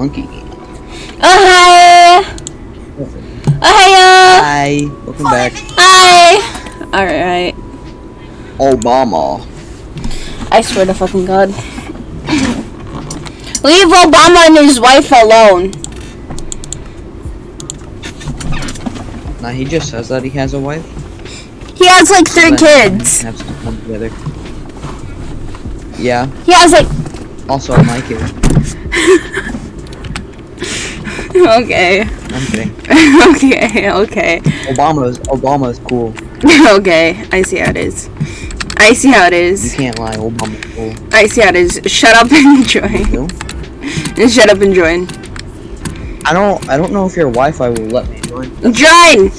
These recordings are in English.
Monkey. Oh hi! Oh hiya! Hi. Welcome back. Hi! Alright. Obama. I swear to fucking god. Leave Obama and his wife alone. Nah, he just says that he has a wife. He has like three kids. Have to come together. Yeah. He has like Also, my kid. okay. I'm kidding. okay, okay. Obama's Obama's cool. okay, I see how it is. I see how it is. You can't lie. Obama's cool. I see how it is. Shut up and join. And shut up and join. I don't. I don't know if your Wi-Fi will let me join. Join!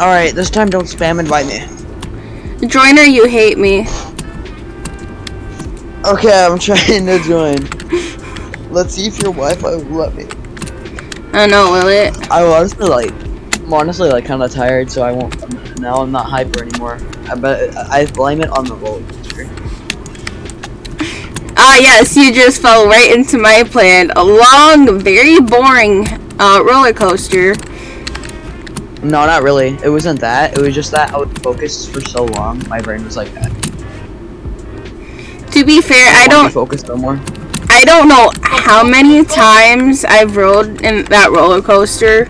All right. This time, don't spam invite me. Joiner, you hate me. Okay, I'm trying to join. Let's see if your Wi-Fi will let me. I don't know, will it? I was honestly like, I'm honestly like kind of tired, so I won't. Now I'm not hyper anymore. I bet I blame it on the roller coaster. Ah, yes, you just fell right into my plan. A long, very boring uh, roller coaster. No, not really. It wasn't that. It was just that I was focused for so long. My brain was like, that. To be fair, I don't focus no more. I don't know how many times I've rode in that roller coaster,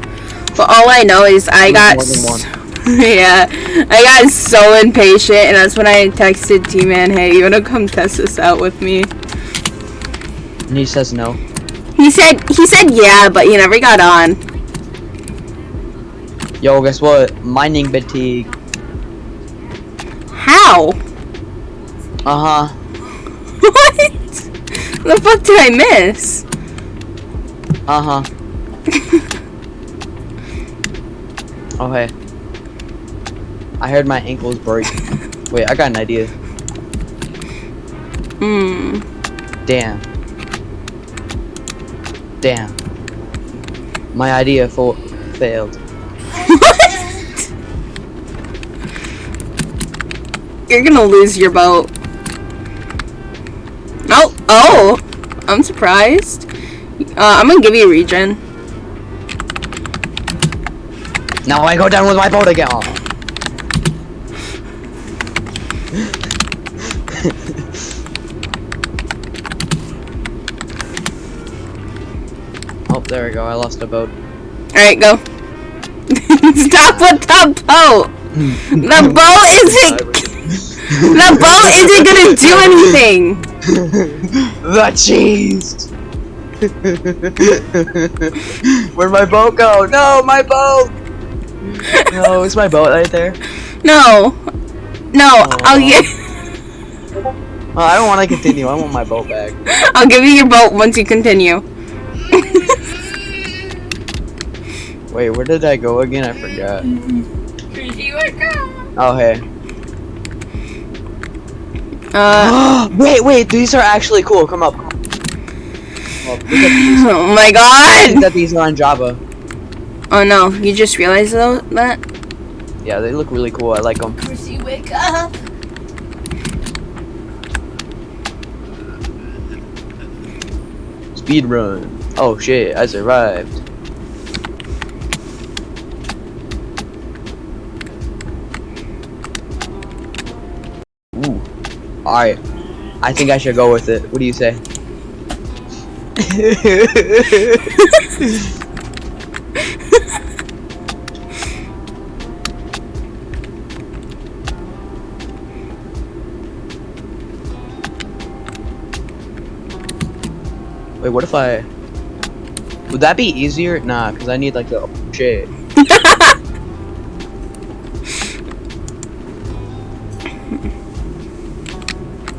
but all I know is I got more than s- yeah, I got so impatient, and that's when I texted T-Man, "Hey, you wanna come test this out with me?" And he says no. He said he said yeah, but he never got on. Yo, guess what? Mining fatigue. How? Uh huh. what? The fuck did I miss? Uh huh. oh hey. I heard my ankles break. Wait, I got an idea. Hmm. Damn. Damn. My idea for failed. What? You're gonna lose your boat. Oh, oh! I'm surprised. Uh, I'm gonna give you a regen. Now I go down with my boat again. Oh. there we go. I lost a boat. Alright, go. Stop with the boat! The boat isn't. The boat isn't gonna do anything! the cheese. Where'd my boat go? No, my boat. No, is my boat right there? No. No, oh. I'll Aw. get. Oh, I don't want to continue. I want my boat back. I'll give you your boat once you continue. Wait, where did I go again? I forgot. Oh, hey. Uh, wait, wait, these are actually cool. Come up. Come up. Look oh my god! that these are on Java. Oh no, you just realized though that? Yeah, they look really cool. I like them. Chrissy, wake up! Speed run. Oh shit, I survived. Ooh. Alright. I think I should go with it. What do you say? Wait, what if I... Would that be easier? Nah, because I need like the... Shit.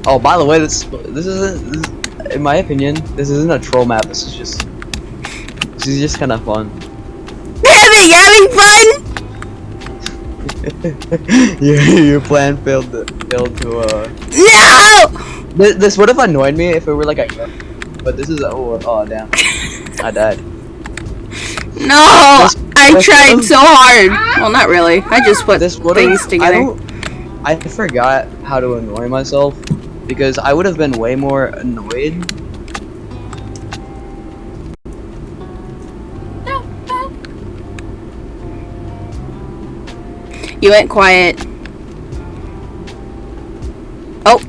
Oh, by the way, this this isn't, this, in my opinion, this isn't a troll map. This is just, this is just kind of fun. You having fun? your your plan failed to failed to uh. No! This, this would have annoyed me if it were like a, but this is oh oh damn, I died. No! This- I this tried so hard. Well, not really. I just put This things. I together. don't. I forgot how to annoy myself because I would have been way more annoyed. You went quiet. Oh.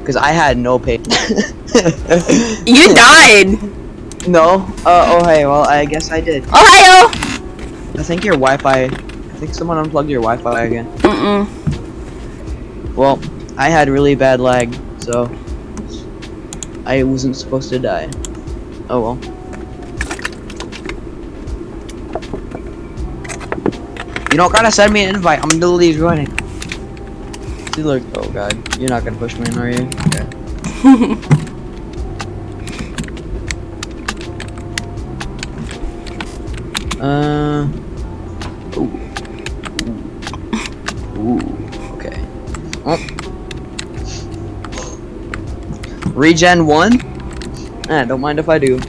Because I had no pain. you died! No? Uh, oh hey, well, I guess I did. Ohio! I think your Wi-Fi, I think someone unplugged your Wi-Fi again. Mm-mm. Well, I had really bad lag, so I wasn't supposed to die. Oh well. You don't gotta send me an invite. I'm literally joining. See, look. Oh god, you're not gonna push me, in, are you? Okay. Uh. Ooh. Ooh. Ooh. Okay. Oh. Regen one. Eh, don't mind if I do.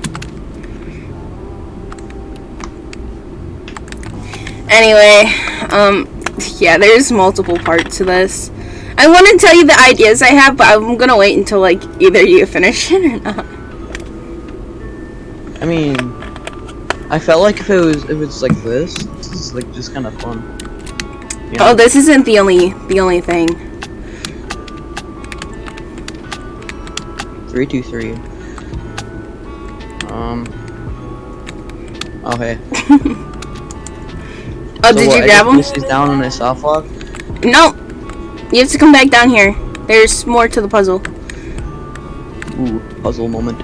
Anyway, um, yeah, there's multiple parts to this. I want to tell you the ideas I have, but I'm gonna wait until like either you finish it or not. I mean, I felt like if it was if it's like this, this is like just kind of fun. You know? Oh, this isn't the only the only thing. Three two three. Um. Okay. Oh, So did what, you grab them? This is down on a soft lock. No. You have to come back down here. There's more to the puzzle. Ooh, puzzle moment.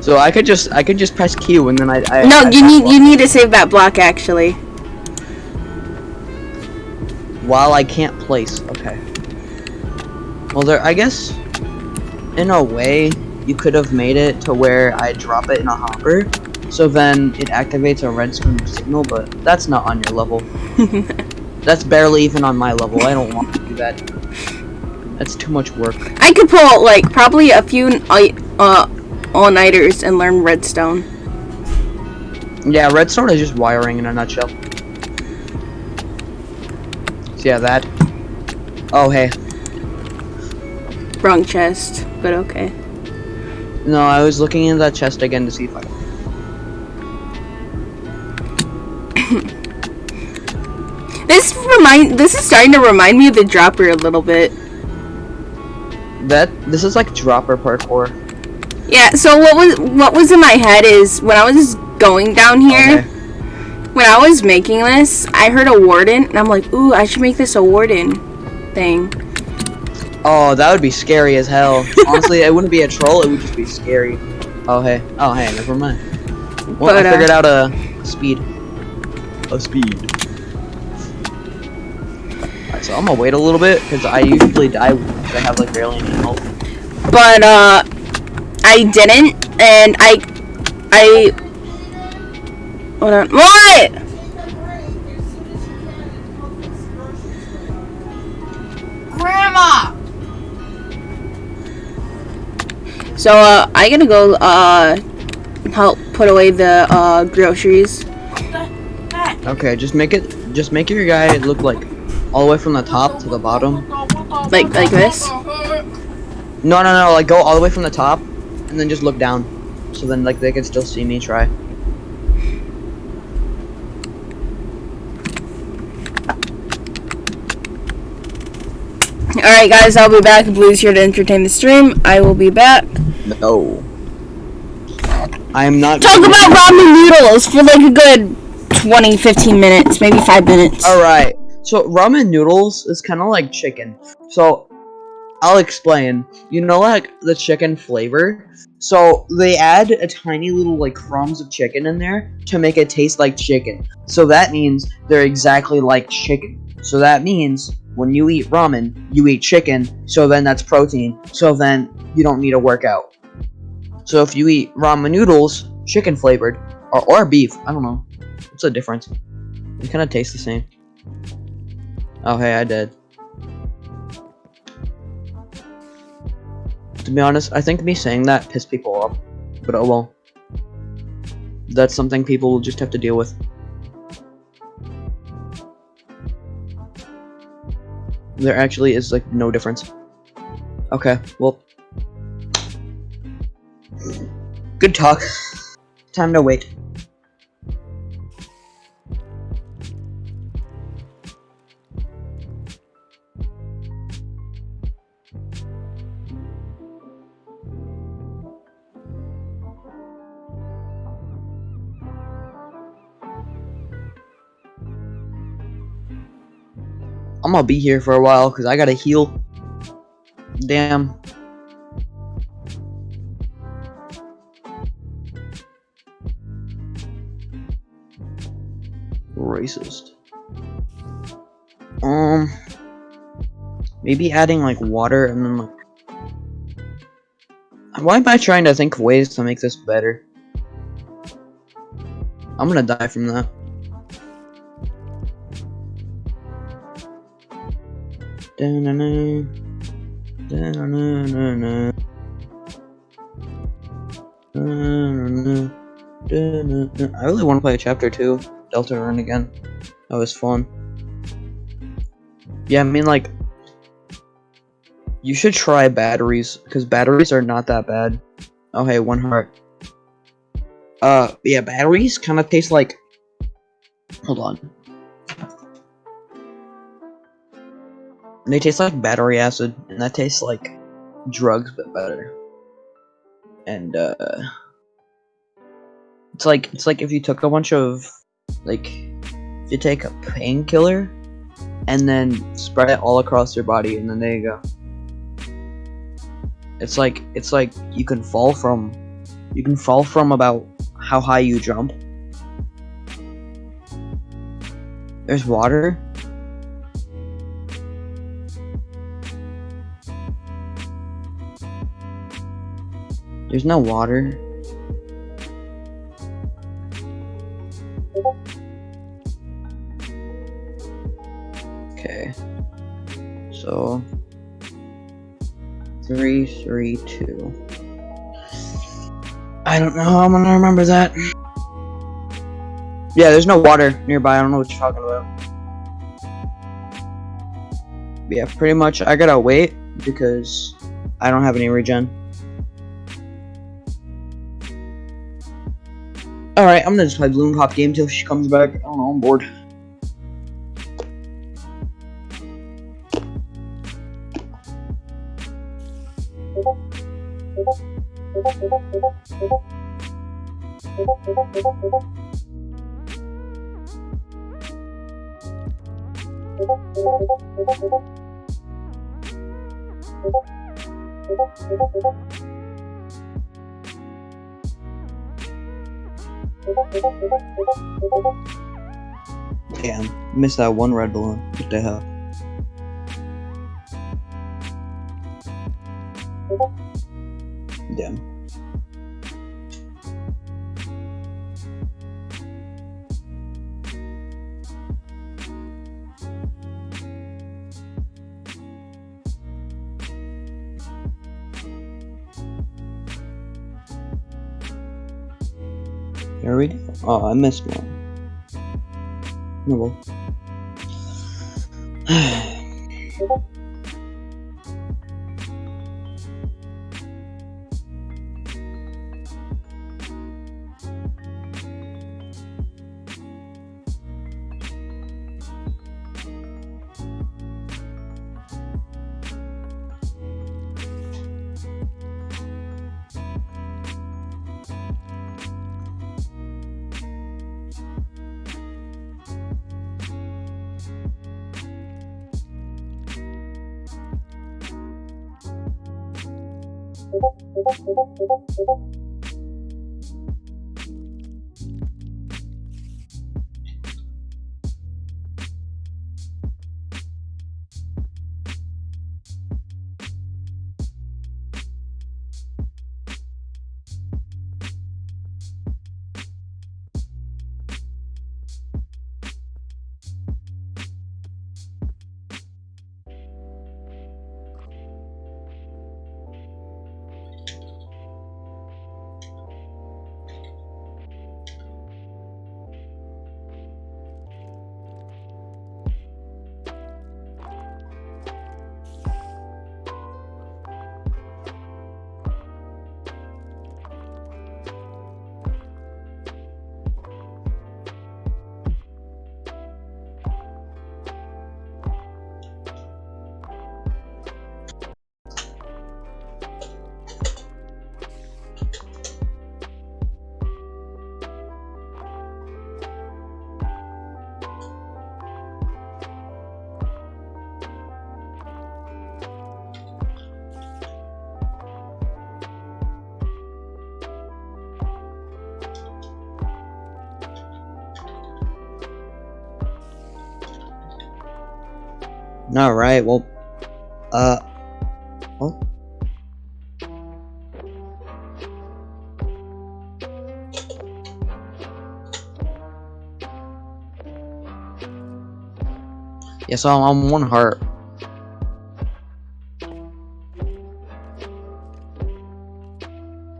So I could just I could just press Q and then I, I No, I you need you need to save that block actually. While I can't place. Okay. Well, there. I guess in a way you could have made it to where I drop it in a hopper, so then it activates a redstone signal. But that's not on your level. That's barely even on my level. I don't want to do that. That's too much work. I could pull like probably a few uh all nighters and learn redstone. Yeah, redstone is just wiring in a nutshell. Yeah, that. Oh hey, Wrong chest, but okay. no, I was looking in that chest again to see if I. This remind this is starting to remind me of the dropper a little bit. That this is like dropper parkour. Yeah, so what was what was in my head is when I was going down here, Okay. When I was making this, I heard a warden and I'm like, "Ooh, I should make this a warden thing." Oh, that would be scary as hell. Honestly, it wouldn't be a troll. It would just be scary. Oh hey. Oh hey. Never mind. Well, But, I uh, figured out a, a speed. A speed. Alright, so I'm gonna wait a little bit because I usually die because I have like barely any health. But uh I didn't and I I Hold on. What? Grandma! So uh I gotta go uh help put away the uh groceries. Okay, just make it. Just make your guy look like all the way from the top to the bottom. Like like this. No, no, no. Like go all the way from the top, and then just look down. So then like they can still see me try. Alright guys, I'll be back. Blue's here to entertain the stream. I will be back. No. I am not. Talk about ramen noodles for like a good 20, 15 minutes, maybe 5 minutes. Alright, so ramen noodles is kind of like chicken. So, I'll explain. You know, like the chicken flavor? So, they add a tiny little, like, crumbs of chicken in there to make it taste like chicken. So, that means they're exactly like chicken. So, that means when you eat ramen, you eat chicken, so then that's protein. So, then you don't need to work out. So, if you eat ramen noodles, chicken flavored, or, or beef, I don't know. What's the difference? They kind of taste the same. Oh, hey, I did. To be honest, I think me saying that pissed people off. But oh well. That's something people will just have to deal with. There actually is, like, no difference. Okay, well. Good talk. Time to wait. I'm gonna be here for a while because I gotta heal. Damn. Racist. Um, maybe adding like water and then like. Why am I trying to think of ways to make this better? I'm gonna die from that. I really want to play chapter 2, Deltarune again. That was fun. Yeah, I mean, like, you should try batteries, because batteries are not that bad. Oh, hey, one heart. Uh, yeah, batteries kind of taste like. Hold on. They taste like battery acid, and that tastes like drugs, but better. And uh, it's like it's like if you took a bunch of like if you take a painkiller and then spread it all across your body, and then there you go. It's like it's like you can fall from you can fall from about how high you jump. There's water. There's no water. Okay. So three, three, two. I don't know how I'm gonna remember that. Yeah, there's no water nearby. I don't know what you're talking about. Yeah, pretty much. I gotta wait because I don't have any regen. Alright, I'm gonna just play Balloon Cop game till she comes back. I don't know, I'm bored. Missed that one red balloon. What the hell? Damn. There we go. Oh, I missed one. Oh well. 오버 오버 오버 오버 오버 Alright, well, uh, what? Yeah, so I'm on one heart.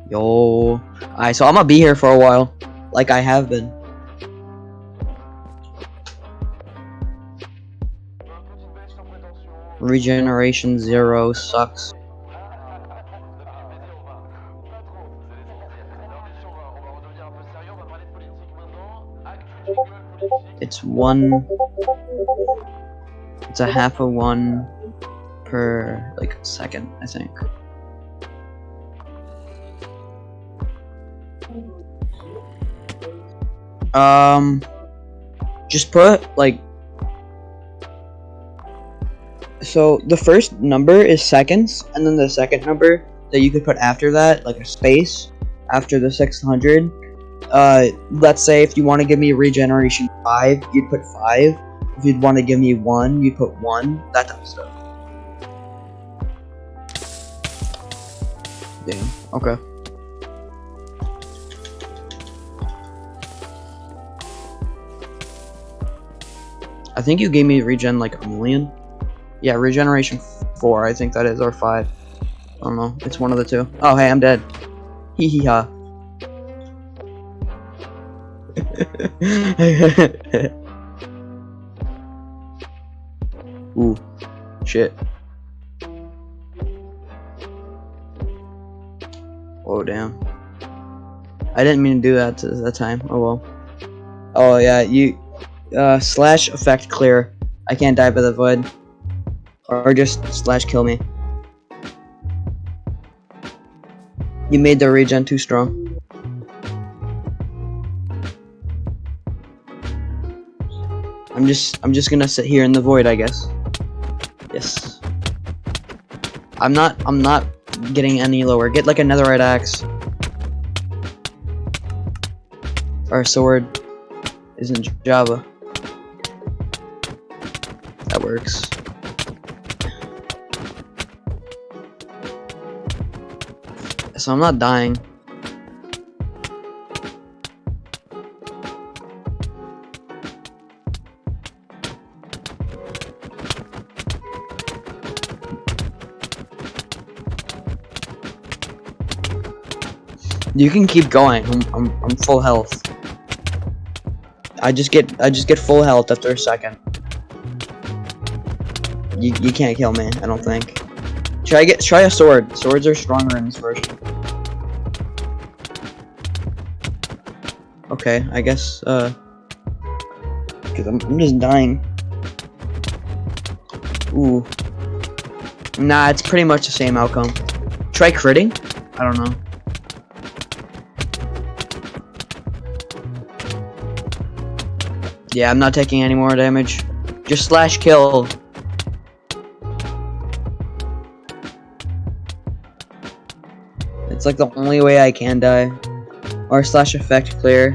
Yo. Alright, so I'm gonna be here for a while. Like I have been. Regeneration zero sucks. It's one. It's a half a one per like second, I think. Um, just put like. So the first number is seconds, and then the second number that you could put after that, like a space after the 600. Uh, let's say if you want to give me regeneration five, you'd put five. If you'd want to give me one, you put one. That type of stuff. Damn. Okay. I think you gave me regen like a million. Yeah, regeneration four, I think that is, or five. I don't know. It's one of the two. Oh, hey, I'm dead. Hee hee ha. Ooh, shit. Oh damn. I didn't mean to do that to that time. Oh well. Oh yeah, you uh slash effect clear. I can't die by the void. Or just slash kill me. You made the regen too strong. I'm just I'm just gonna sit here in the void, I guess. Yes. I'm not I'm not getting any lower. Get like another red axe. Or sword isn't Java. That works. So I'm not dying. You can keep going. I'm, I'm, I'm full health. I just get I just get full health after a second. You you can't kill me. I don't think. Try get try a sword. Swords are stronger in this version. Okay, I guess uh, because I'm I'm just dying. Ooh. Nah, it's pretty much the same outcome. Try critting? I don't know. Yeah, I'm not taking any more damage. Just slash kill. It's like the only way I can die. Or slash effect clear.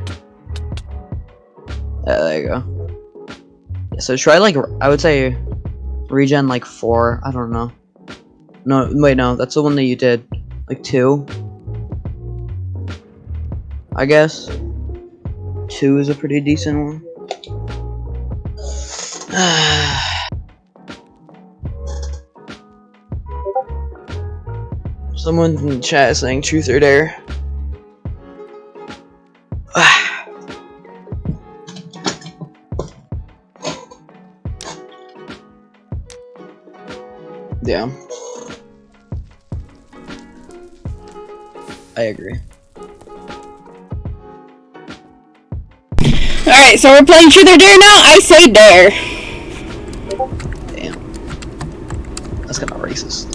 Yeah, there you go. So try like, I would say regen like 4. I don't know. No, wait, no. That's the one that you did. Like 2. I guess. 2 is a pretty decent one. Someone in the chat is saying truth or dare. yeah. I agree. Alright, so we're playing truth or dare now? I say dare. Damn. That's kind of racist.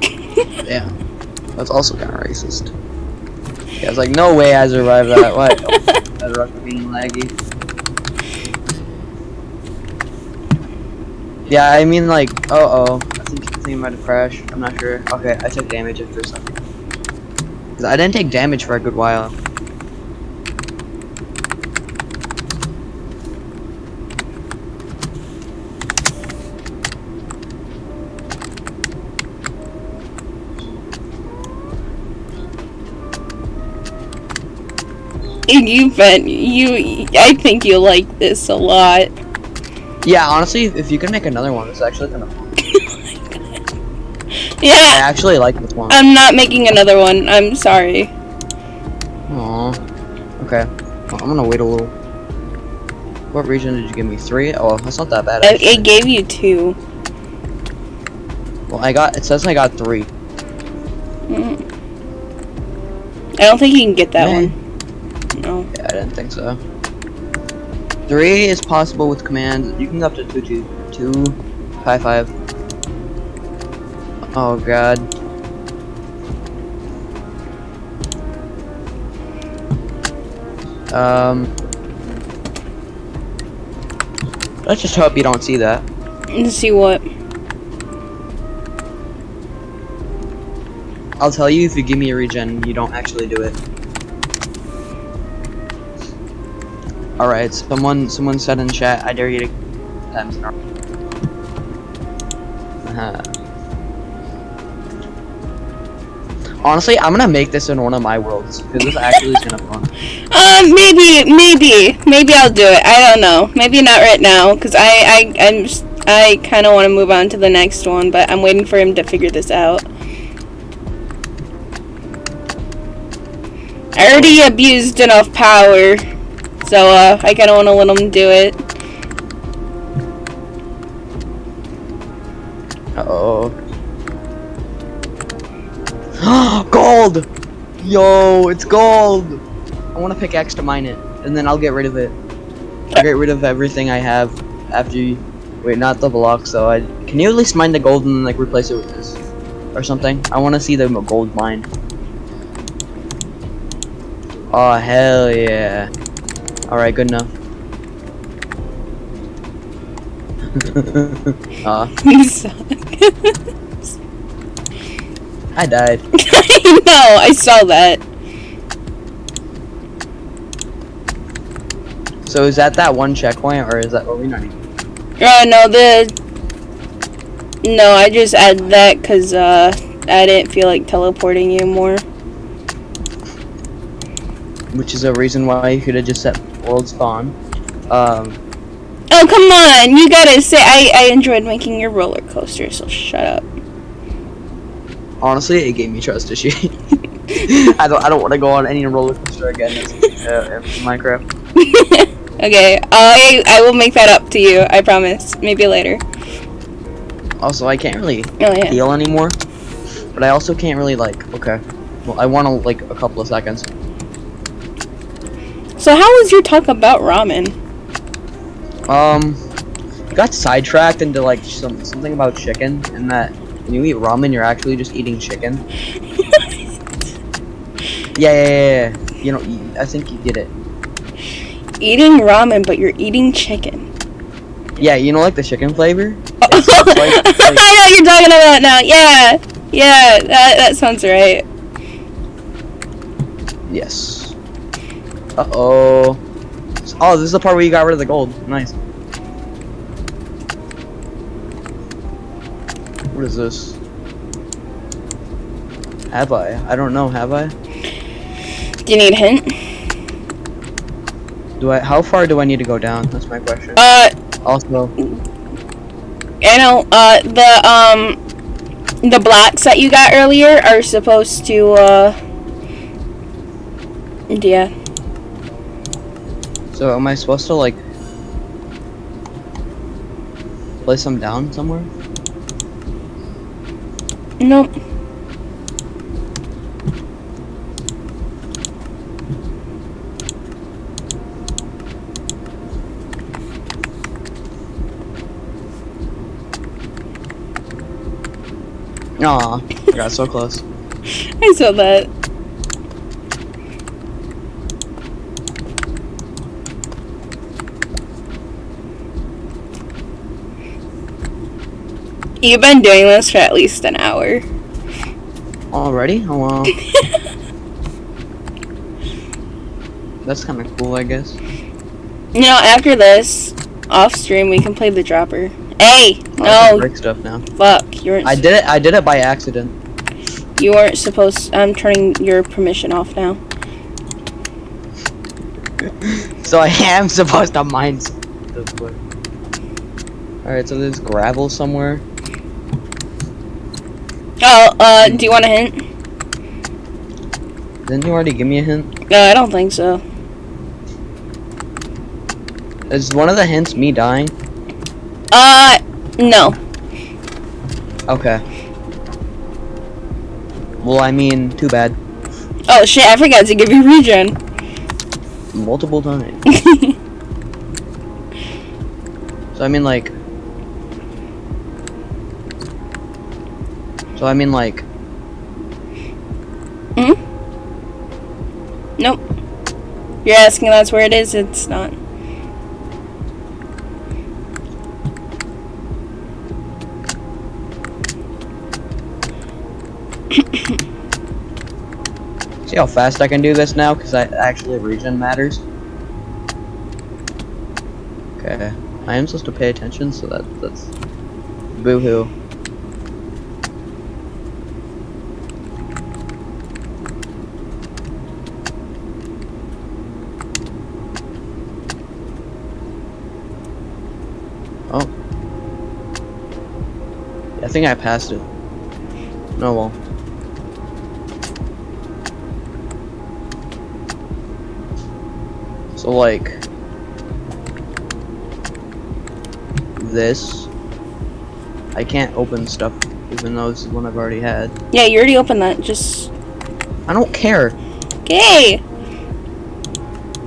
Damn. That's also kind of racist. Yeah, it's like, no way I survived that. What? that being laggy. Yeah, I mean, like, uh oh. I think, it might have crashed. I'm not sure. Okay, I took damage after something. I didn't take damage for a good while. You've been you. I think you like this a lot. Yeah, honestly, if you can make another one, it's actually kind of fun. I actually like this one. I'm not making another one. I'm sorry. Aw. Okay. Well, I'm gonna wait a little. What regen did you give me? Three? Oh, that's not that bad. Actually. it gave you two. well, I got. It says I got three. Mm. I don't think you can get that one. No. Yeah, I didn't think so. Three is possible with command. You can go up to two, two, two, five, five. Oh god. Um. Let's just hope you don't see that. Let's see what. I'll tell you if you give me a regen, you don't actually do it. Alright, someone someone said in chat, I dare you to. Uh-huh. Honestly, I'm gonna make this in one of my worlds, because this actually is of fun. Um, maybe, maybe, maybe I'll do it. I don't know. Maybe not right now, cause I, I, I'm, just, I kind of want to move on to the next one, but I'm waiting for him to figure this out. I already abused enough power, so uh, I kind of want to let him do it. Uh-oh. gold! Yo, it's gold! I want to pickaxe to mine it, and then I'll get rid of it. I'll get rid of everything I have after you... Wait, not the blocks, though. I, can you at least mine the gold and, like, replace it with this? Or something? I want to see the gold mine. Oh, hell yeah. Alright, good enough. uh, You suck. I died. I know, I saw that. So is that that one checkpoint, or is that... Are we not even... Uh, no, the. No, I just added that because, uh, I didn't feel like teleporting you more. which is a reason why you could have just set world spawn. Um, Oh, come on! You gotta say, I, I enjoyed making your roller coaster, so shut up. honestly, it gave me trust issue. I don't. I don't want to go on any roller coaster again uh, in Minecraft. okay, I, I will make that up to you, I promise. Maybe later. Also, I can't really Oh, yeah. heal anymore, but I also can't really like. Okay, well, I want to like a couple of seconds. So, how was your talk about ramen? Um, got sidetracked into like some something about chicken, and that when you eat ramen, you're actually just eating chicken. Yeah, yeah, yeah. yeah. You know, I think you get it. Eating ramen, but you're eating chicken. Yeah, you know, like the chicken flavor. I It's like- like- know what you're talking about now. Yeah, yeah, that, that sounds right. Yes. Uh oh. Oh, this is the part where you got rid of the gold. Nice. What is this? Have I? I don't know. Have I? Do you need a hint? Do I? How far do I need to go down? That's my question. Uh, Also, I know, uh, the, um, the blocks that you got earlier are supposed to, uh, yeah. So am I supposed to like place them down somewhere? Nope. Aw, I got so close. I saw that. You've been doing this for at least an hour. Already? Oh well. That's kind of cool, I guess. You know, after this, off stream, we can play the dropper. Hey, Oh, no, break stuff now. fuck, you weren't. I did it. I did it by accident. You weren't supposed. I'm turning your permission off now. so I am supposed to mine way. Alright, so there's gravel somewhere. Oh, uh, do you want a hint? Didn't you already give me a hint? No, I don't think so. Is one of the hints me dying? Uh, no. Okay. Well, I mean, too bad. Oh shit, I forgot to give you regen. Multiple times. So I mean, like. So I mean, like. Hmm. nope. You're asking that's where it is, it's not. See how fast I can do this now? Because I actually regen matters. Okay. I am supposed to pay attention, so that that's boo-hoo. Oh. I think I passed it. Oh well. So like this I can't open stuff even though this is one I've already had. Yeah, you already opened that, just. I don't care. Okay!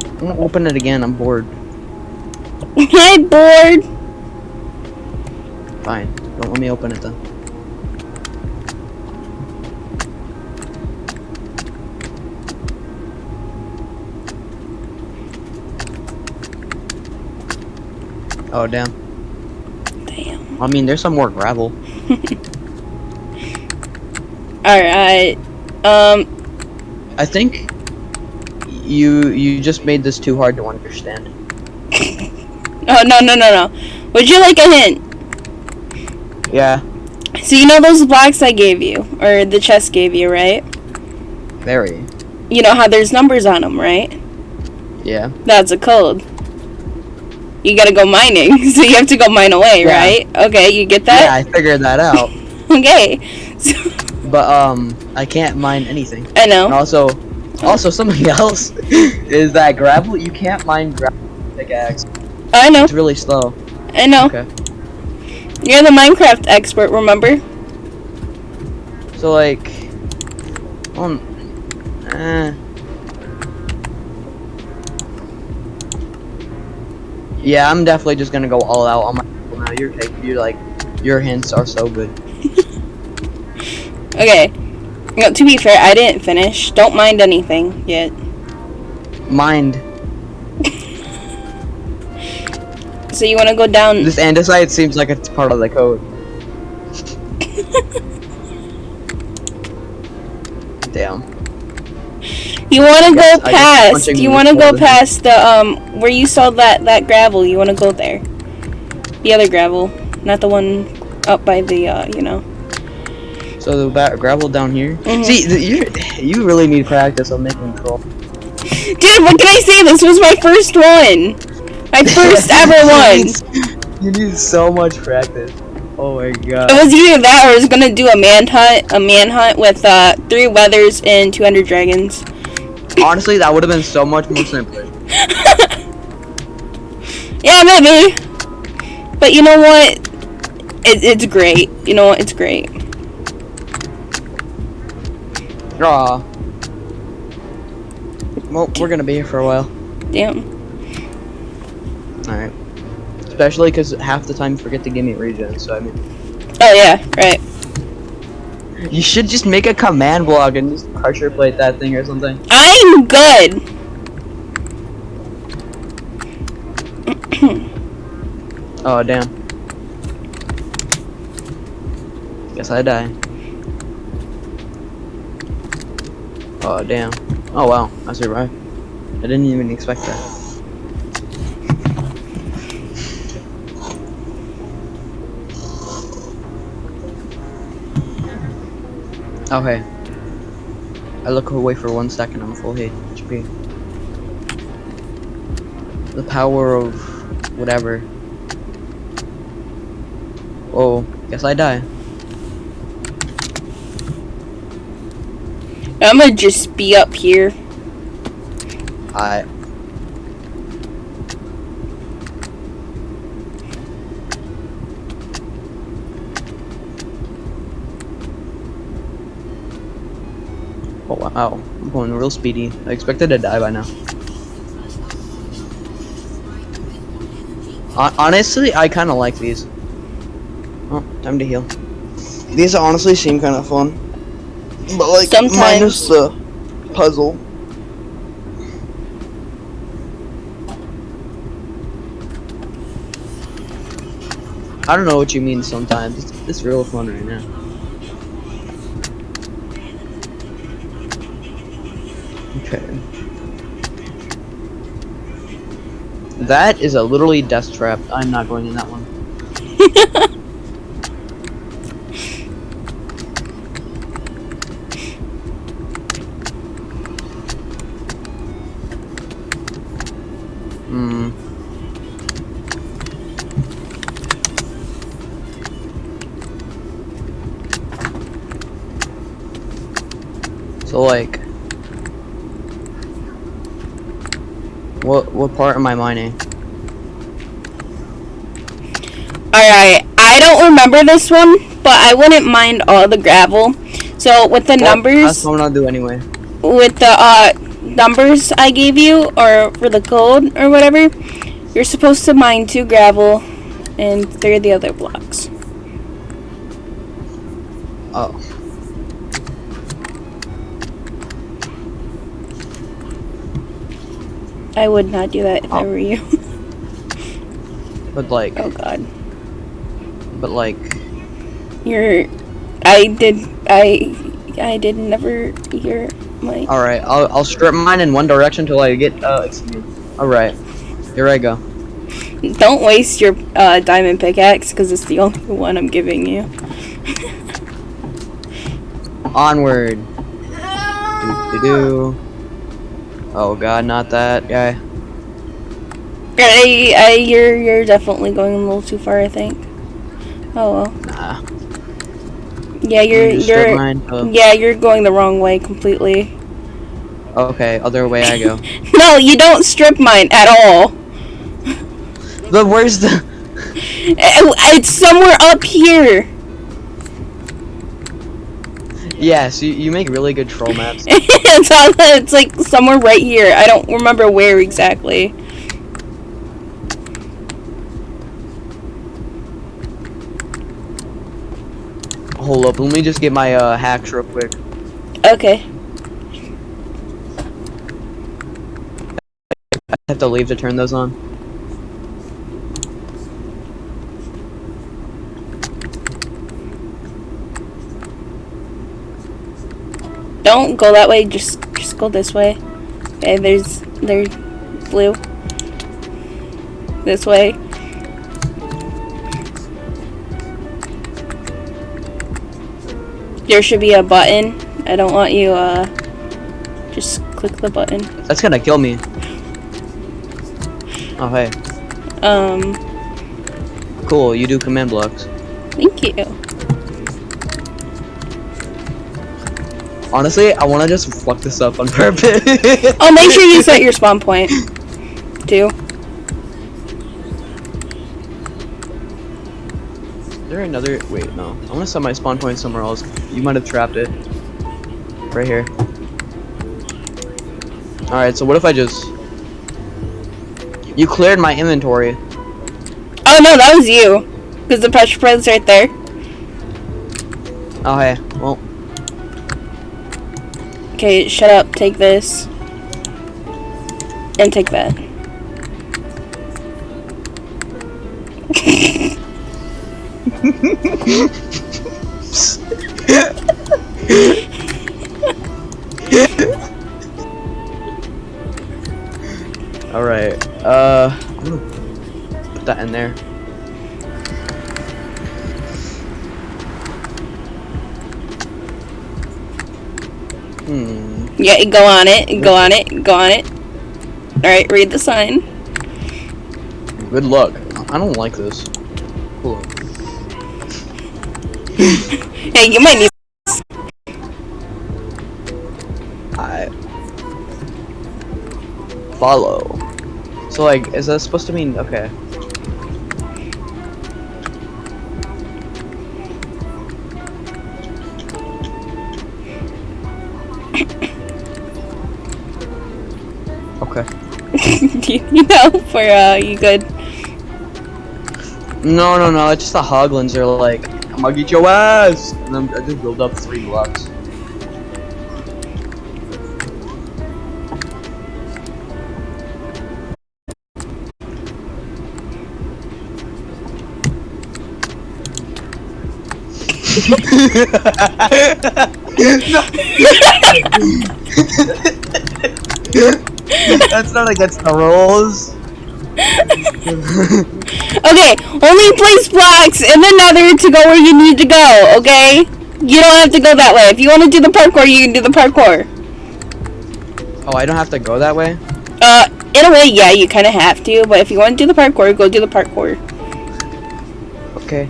I'm gonna open it again, I'm bored. I'm bored! Fine. Let me open it then. Oh damn. Damn. I mean there's some more gravel. Alright. Um, I think you you just made this too hard to understand. oh, no, no, no, no. Would you like a hint? Yeah, So you know those blocks I gave you, or the chest gave you, right? very. You know how there's numbers on them, right? Yeah. That's a code. You gotta go mining, so you have to go mine away, Yeah. right? Okay, you get that? Yeah. I figured that out. Okay. So, but um I can't mine anything. I And know. also also something else is that gravel you can't mine gravel pickaxe. I know. It's really slow. I know. Okay. You're the Minecraft expert, remember? So like um eh. Yeah, I'm definitely just gonna go all out on my now. You're taking you like your hints are so good. Okay. No, to be fair, I didn't finish. Don't mind anything yet. Mind So you wanna go down this andesite seems like it's part of the code. Damn. You want to go past. You want to go past the um where you saw that that gravel. You want to go there. The other gravel, not the one up by the uh, you know. So the ba- gravel down here. Mhm. See, you you really need practice on making troll. Dude, what can I say? This was my first one. My first ever one. You need so much practice. Oh my god. It was either that or I was gonna do a manhunt, a manhunt with uh three withers and 200 dragons. Honestly, that would have been so much more simpler. Yeah, maybe. But you know what? It, it's great. You know what? It's great. Aw. Well, we're gonna be here for a while. Damn. Alright. Especially because half the time you forget to give me regen, so I mean. Oh yeah, right. You should just make a command block and just pressure plate that thing or something. I'm good. Oh, damn. Guess I die. Oh, damn. Oh, wow. I survived. I didn't even expect that. Okay. I look away for one second, I'm full HP. the power of whatever. Oh, guess I die. I'm gonna just be up here. I. Oh wow, I'm going real speedy. I expected to die by now. Hon- Honestly, I kind of like these. Oh, time to heal. These honestly seem kind of fun. But like, Sometimes. minus the puzzle. I don't know what you mean sometimes. It's, it's real fun right now. That is a literally death trap. I'm not going in that one. Hmm. So like, part am I mining? Alright, I don't remember this one, but I wouldn't mind all the gravel. So with the Well, numbers, That's what I'm gonna do anyway. with the uh, numbers I gave you, or for the code or whatever, you're supposed to mine two gravel and three of the other blocks. Oh. I would not do that if I Oh. were you. But like, oh god. but like, You're. I did. I. I did never hear my. all right. I'll I'll strip mine in one direction till I get uh. All right. Here I go. Don't waste your uh, diamond pickaxe because it's the only one I'm giving you. Onward. Do do do. Oh god, not that guy. I, I, you're, you're definitely going a little too far. I think. Oh well. Nah. Yeah, you're, you're. mine. Yeah, you're going the wrong way completely. okay, other way I go. No, you don't strip mine at all. but where's the? It's somewhere up here. Yes, you, you make really good troll maps. it's on. It's like somewhere right here. I don't remember where exactly. Hold up, let me just get my uh, hacks real quick. Okay. I have to leave to turn those on. Don't go that way. Just, just go this way. Okay. There's, there's blue. This way. There should be a button. I don't want you. Uh, just click the button. That's gonna kill me. Oh hey, Um. cool. You do command blocks. Thank you. Honestly, I want to just fuck this up on purpose. Oh, make sure you set your spawn point. Too. Is there another? Wait, no. I want to set my spawn point somewhere else. You might have trapped it. Right here. All right. So what if I just? You cleared my inventory. Oh no, that was you. Because the pressure plate's right there. Oh hey. Okay, shut up. Take this. And take that. all right. Uh, put that in there. Yeah, go on it. Go on it. Go on it. Alright, read the sign. Good luck. I don't like this. Cool. Hey, you might need. I follow. So like, is that supposed to mean okay? Okay. you know, for uh, you good. No, no, no. It's just the Hoglins are like, I'm gonna get your ass, and then I just build up three blocks. That's not against the rules. Okay, only place blocks in the nether to go where you need to go, okay? You don't have to go that way. If you want to do the parkour, you can do the parkour. Oh, I don't have to go that way? Uh, in a way, yeah, you kind of have to, but if you want to do the parkour, go do the parkour. Okay.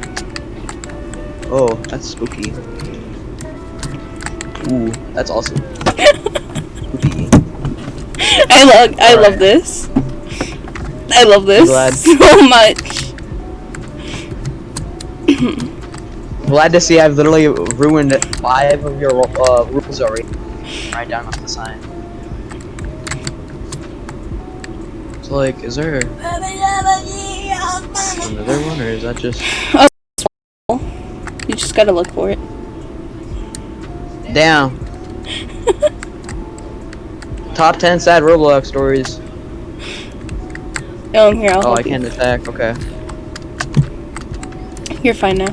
Oh, that's spooky. Ooh, that's awesome. I love, I love Alright. this. I love this glad. so much. Glad to see I've literally ruined five of your uh, rules already. Right down on the sign. So like, is there another one, or is that just? You just gotta look for it. Damn. Top 10 sad Roblox stories. Oh, here, I'll Oh, I can't attack. Okay. You're fine now.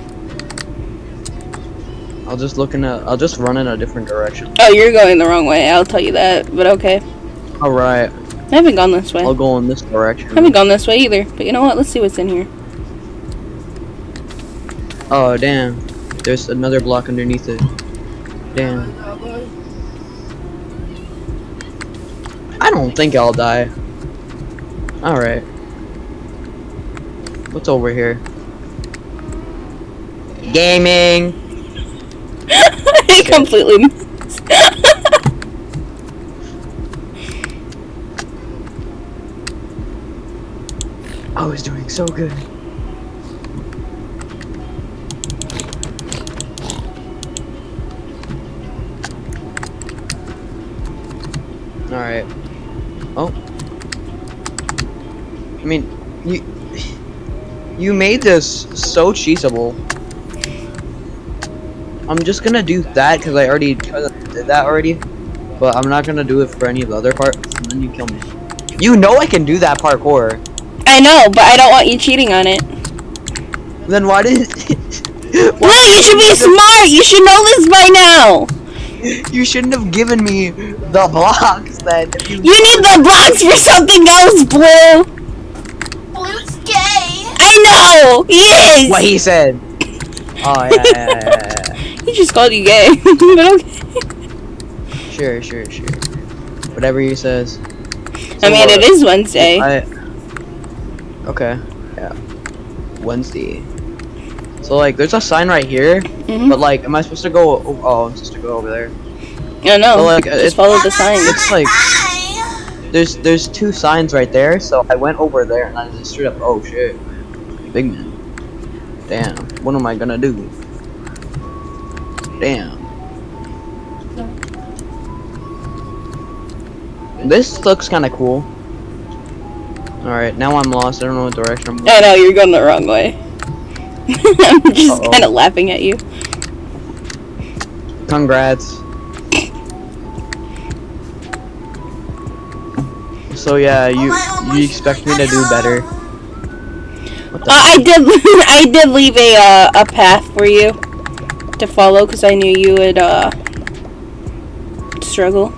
I'll just look in a. I'll just run in a different direction. Oh, you're going the wrong way. I'll tell you that, but okay. All right. I haven't gone this way. I'll go in this direction. I haven't gone this way either. But you know what? Let's see what's in here. Oh damn. There's another block underneath it. Damn. I don't think I'll die. Alright. What's over here? Gaming! I completely. I was doing so good. I mean, you you made this so cheesable. I'm just gonna do that because I already did that already, but I'm not gonna do it for any of the other parts. And then you kill me. You know I can do that parkour. I know, but I don't want you cheating on it. Then why did? Will, you should be smart. You should know this by now. You shouldn't have given me the blocks then. You, You need the blocks for something else, Blue. I know. He is. what he said. Oh yeah, yeah, yeah, yeah, He just called you gay. but okay. Sure, sure, sure. Whatever he says. I mean, it is Wednesday. I. Okay. Yeah. Wednesday. So like, there's a sign right here, Mhm. but like, am I supposed to go? Oh, oh, I'm supposed to go over there. I no. But, like, just it's- follow the sign. It's like there's there's two signs right there, so I went over there and I just straight up. Oh shit, big man. Damn. What am I gonna do? Damn. This looks kind of cool. Alright, now I'm lost. I don't know what direction I'm going. I know you're going the wrong way. I'm just Uh-oh. kind of laughing at you. Congrats. So yeah, you you expect me to do better? Uh, I did. I did leave a uh, a path for you to follow because I knew you would uh struggle.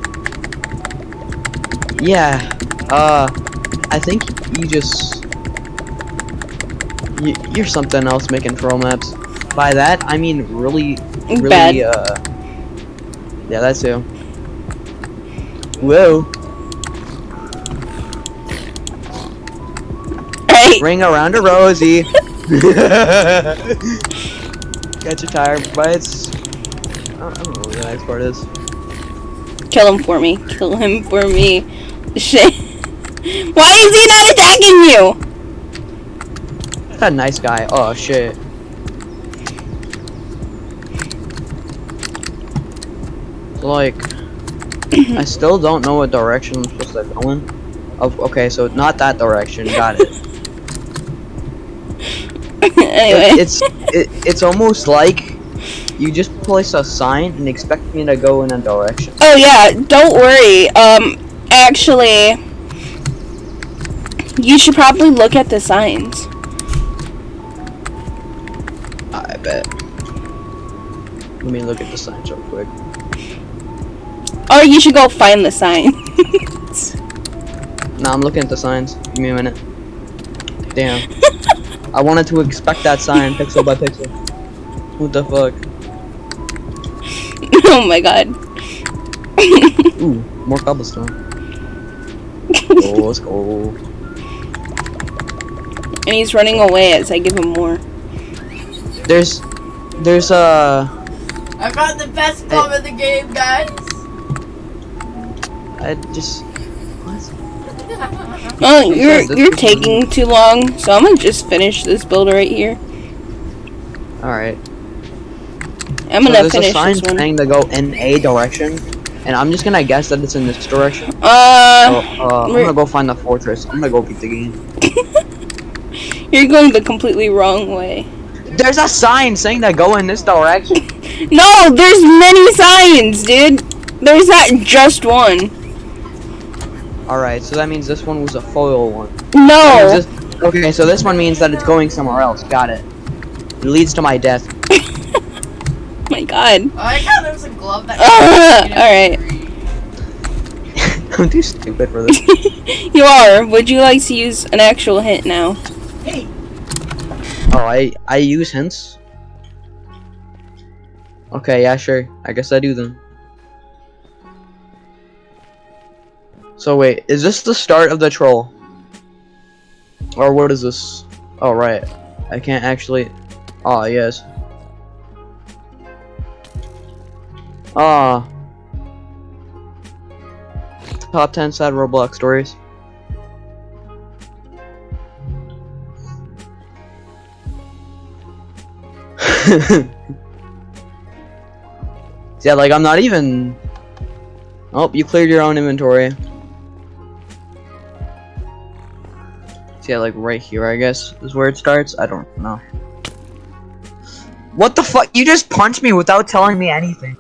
Yeah. Uh, I think you just you, you're something else making troll maps. By that, I mean really, really. Bad. Uh, yeah, that too. Whoa. Wait. Ring around a rosy. Catch a tire bites. I don't know what the next part is. Kill him for me. Kill him for me. Shit. Why is he not attacking you? That nice guy. Oh shit. Like, I still don't know what direction I'm supposed to go in. Of okay, so not that direction. Got it. anyway. it's it, it's almost like you just place a sign and expect me to go in a direction. Oh yeah, don't worry. Um, actually, you should probably look at the signs. I bet. Let me look at the signs real quick. Or you should go find the sign. Nah, I'm looking at the signs. Give me a minute. Damn. I wanted to expect that sign pixel by pixel. What the fuck? oh my god. Ooh, more cobblestone. oh, let's go. and he's running away as I give him more. There's, there's uh, I found the best bomb in the game, guys. I just. Oh, you're you're taking too long, so I'm gonna just finish this build right here. All right. I'm gonna there's a sign this one. saying to go in a direction, and I'm just gonna guess that it's in this direction. So, Uh, uh, I'm gonna go find the fortress. I'm gonna go beat the game. you're going the completely wrong way. There's a sign saying to go in this direction. No, there's many signs, dude. There's not just one. All right, so that means this one was a foil one. No. This- okay, so this one means that it's going somewhere else. Got it. It leads to my death. my god. Oh, I like how there's a glove that. Alright. I'm too stupid for this. You are. Would you like to use an actual hint now? Hey! Oh, I I use hints. Okay, yeah, sure. I guess I do then. So wait, is this the start of the troll? Or what is this? Oh right, I can't actually. Oh yes. Ah. Top 10 sad Roblox stories. yeah, like I'm not even. Oh, you cleared your own inventory. So yeah, like right here, I guess is where it starts. I don't know. What the fuck? You just punched me without telling me anything.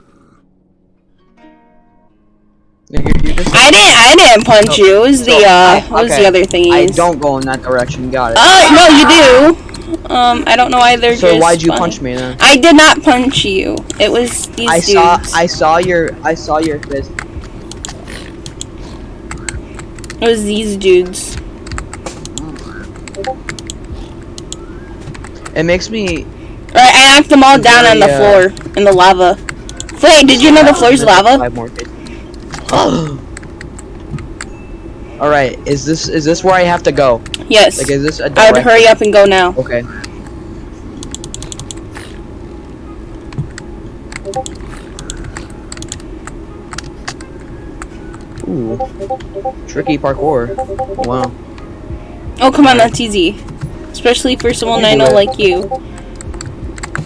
You- you just- I didn't. I didn't punch No. you. It was the uh. I- what was the other thing? I don't go in that direction. Got it. Uh, no, you do. Um, I don't know why they're so just. why'd you punch me then? I did not punch you. It was these I dudes. saw. I saw your. I saw your fist. It was these dudes. It makes me. Right, I knocked them all down on the uh, floor in the lava. Wait, did you know the floor's lava? Five more hits. All right. Is this is this where I have to go? Yes. Like, is this a I would hurry up and go now. Okay. Ooh. Tricky parkour. Wow. Oh, come on, that's easy. Especially for someone I know like you.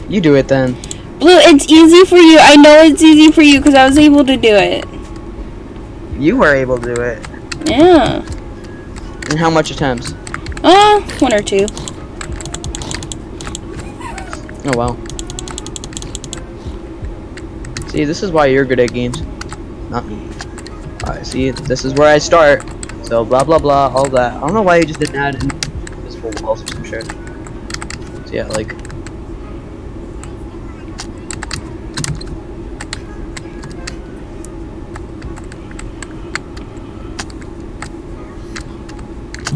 You do it then. Blue, it's easy for you. I know it's easy for you because I was able to do it. You were able to do it. Yeah. And how much attempts? Uh, one or two. Oh wow. See, this is why you're good at games. Not me. Alright, see, this is where I start. So blah blah blah, all that. I don't know why you just didn't add or some shit. So yeah, like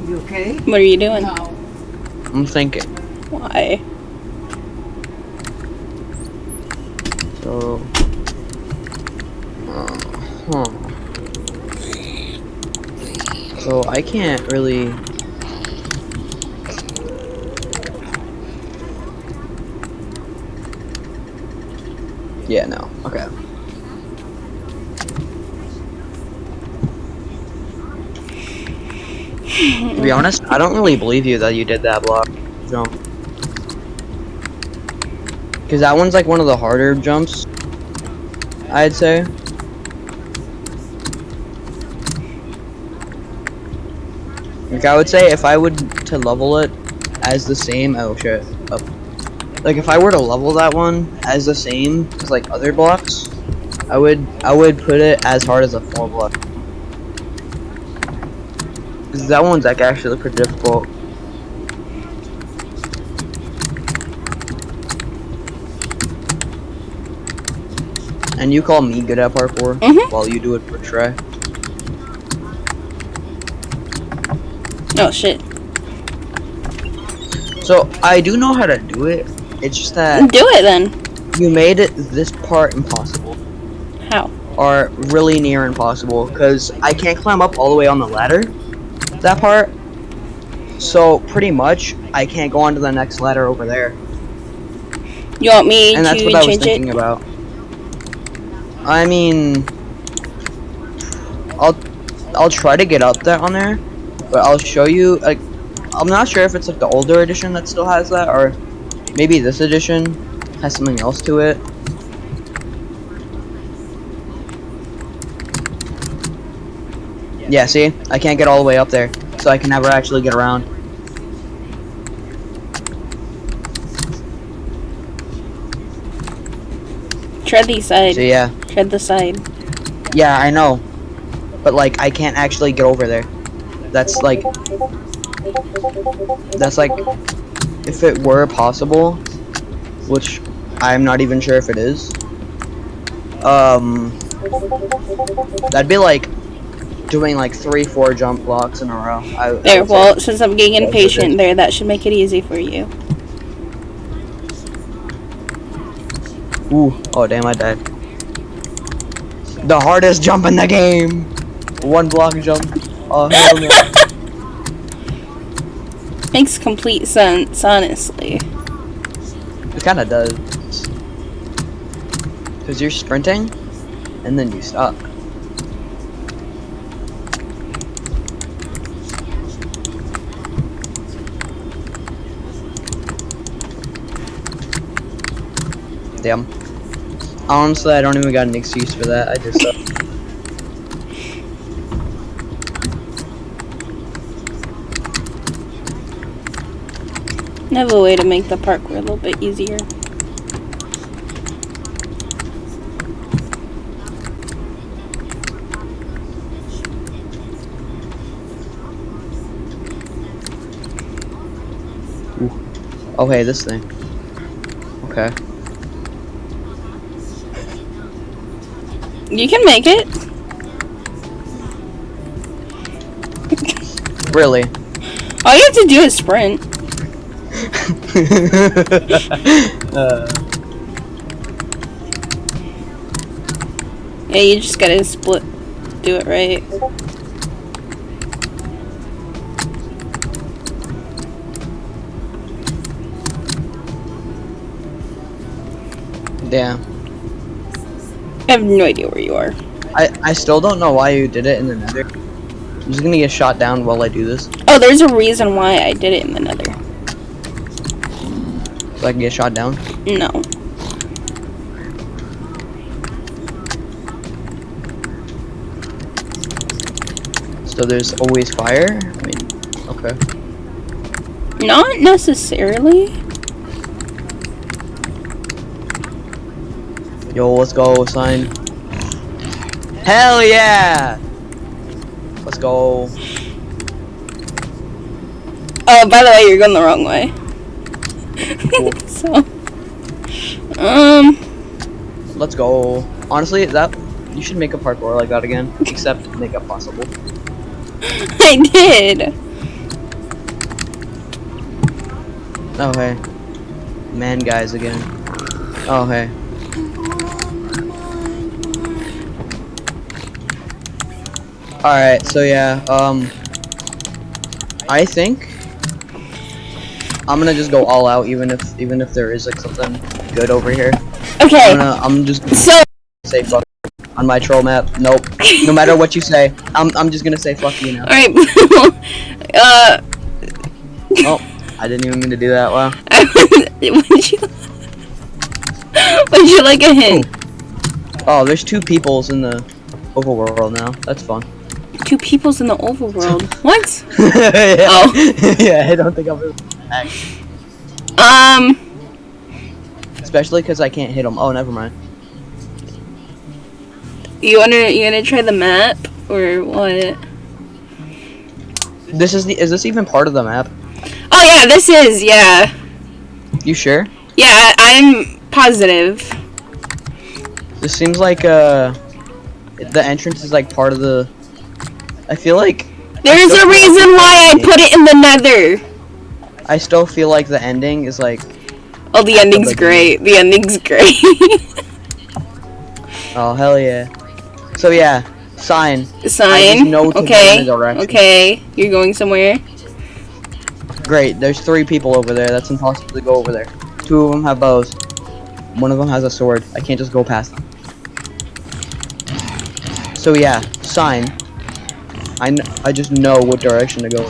You okay? What are you doing? No. I'm thinking. Why? So uh, huh. So I can't really Yeah, no. Okay. to be honest, I don't really believe you that you did that block jump. Because that one's like one of the harder jumps, I'd say. Like, I would say if I would to level it as the same, oh shit. Like, if I were to level that one as the same as like other blocks, I would, I would put it as hard as a four block. 'Cause that one's like actually pretty difficult. And you call me good at parkour Mhm. while you do it for Trey. Oh shit. So I do know how to do it. It's just that Do it then. you made it this part impossible, How? or really near impossible, because I can't climb up all the way on the ladder. That part. So pretty much, I can't go on to the next ladder over there, You want me to do it? and that's what I was thinking it? about. I mean, I'll I'll try to get up there on there, but I'll show you. Like, I'm not sure if it's like the older edition that still has that, or maybe this edition has something else to it. Yeah, see? I can't get all the way up there, so I can never actually get around. Tread the side. So yeah. Tread the side. Yeah, I know. But like I can't actually get over there. That's like That's like if it were possible, which I'm not even sure if it is. Um That'd be like doing like 3 4 jump blocks in a row. I, I There, say. well, since I'm getting impatient there, that should make it easy for you. Ooh, oh damn, I died. The hardest jump in the game. One block jump. Oh hell no. Makes complete sense, honestly. It kind of does. Because you're sprinting, and then you stop. Damn. Honestly, I don't even got an excuse for that. I just. Uh, I have a way to make the parkour a little bit easier. okay, this thing. Okay. You can make it. Really? All you have to do is sprint. Uh, Yeah, you just gotta split. Do it right. damn. I have no idea where you are. I, I still don't know why you did it in the nether. I'm just gonna get shot down while I do this. Oh, there's a reason why I did it in the. So I can get shot down. No. So there's always fire? I mean, okay. Not necessarily. Yo, let's go, sign. Hell yeah! Let's go. Oh, by the way, you're going the wrong way. so, um, Let's go. Honestly, that you should make a parkour like that again. Except make it possible. I did. Oh hey. Man guys again. Oh hey. Alright, so yeah, um I think I'm gonna just go all out even if even if there is like something good over here. I'm, Okay, gonna, I'm just gonna so say fuck on my troll map. Nope. No matter what you say, I'm, I'm just gonna say fuck you now. alright, uh, Oh, I didn't even mean to do that. Wow. would you, would you like a hint? Oh, there's two peoples in the overworld now. That's fun. Two peoples in the overworld. What? yeah. Oh. yeah, I don't think I'll be Um, Especially because I can't hit them. Oh, never mind. you wanna, you wanna try the map? Or what? This is the. Is this even part of the map? Oh yeah, this is, yeah. You sure? Yeah, I'm positive. This seems like uh, the entrance is like part of the. I feel like There's a reason why I put it in the nether. I still feel like the ending is like. Oh, the ending's great. The ending's great. Oh hell yeah! So yeah, sign. Sign. know to go in Okay. Okay. You're going somewhere. Great. There's three people over there. That's impossible to go over there. Two of them have bows. One of them has a sword. I can't just go past them. So yeah, sign. I, I just know what direction to go.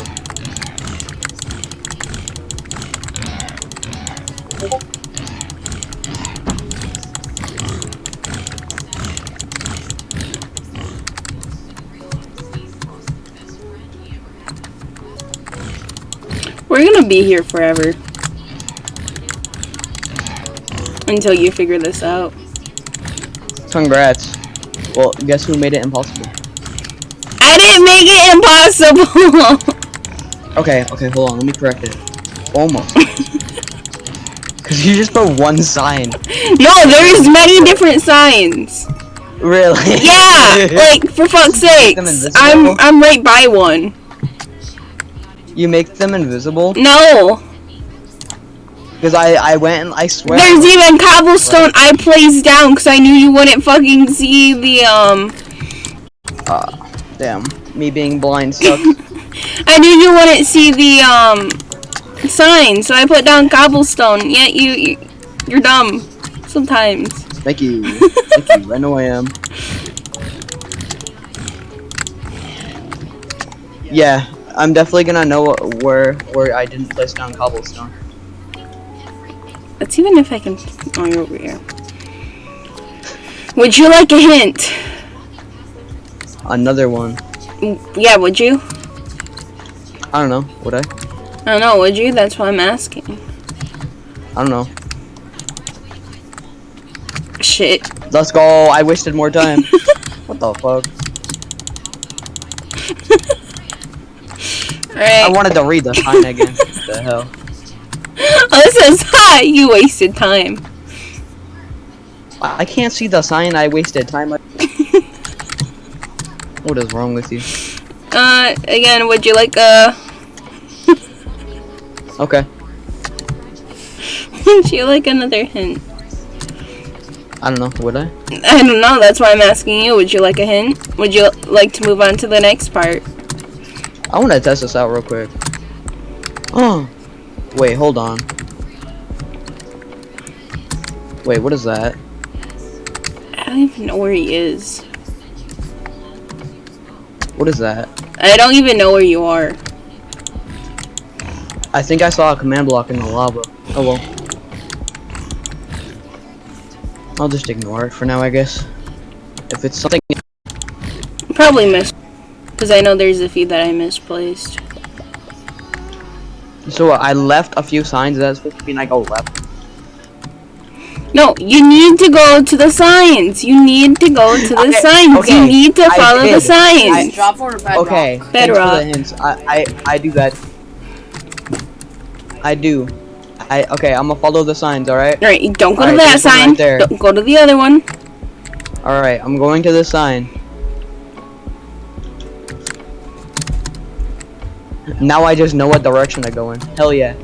We're be here forever. Until you figure this out. Congrats. Well, guess who made it impossible? I didn't make it impossible! Okay, okay, hold on. Let me correct it. Almost. Cause you just put one sign. no, there's many different signs. Really? Yeah! like, for fuck's sake. I'm I'm right by one. You make them invisible. No! Because I I went and I swear. There's even cobblestone I placed down because I knew you wouldn't fucking see the, um... Uh, damn. Me being blind sucks. I knew you wouldn't see the, um... Sign, so I put down cobblestone. Yet you, you you're dumb. Sometimes. Thank you. Thank you. I know I am. Yeah, I'm definitely gonna know where where I didn't place down cobblestone. Let's even if I can. Oh, you're over here. Would you like a hint? Another one. Mm, yeah, would you? I don't know. Would I? I don't know, would you? That's why I'm asking. I don't know. Shit. Let's go. I wasted more time. what the fuck? I wanted to read the sign again. what the hell? Oh, this says, ha! You wasted time. I I can't see the sign. I wasted time. what is wrong with you? Uh, again, would you like a. Okay. would you like another hint? I don't know. Would I? I don't know, that's why I'm asking you. Would you like a hint? Would you like to move on to the next part? I want to test this out real quick. Oh. Wait, hold on. Wait, what is that? I don't even know where he is. What is that? I don't even know where you are. I think I saw a command block in the lava. Oh well. I'll just ignore it for now, I guess. If it's something Probably missed. Because I know there's a few that I misplaced. So I left a few signs. That's supposed to mean I go left. No, you need to go to the signs. You need to go to the Okay, signs. okay, You need to I follow the did. signs. Drop or bedrock? Okay. thanks for Bedrock. the hints. I, I I do that. I do. I okay. I'm gonna follow the signs. All right. Alright, don't go to Alright, that sign. right there. Don't go to the other one. All right. I'm going to the sign. Now I just know what direction to go in. Hell yeah.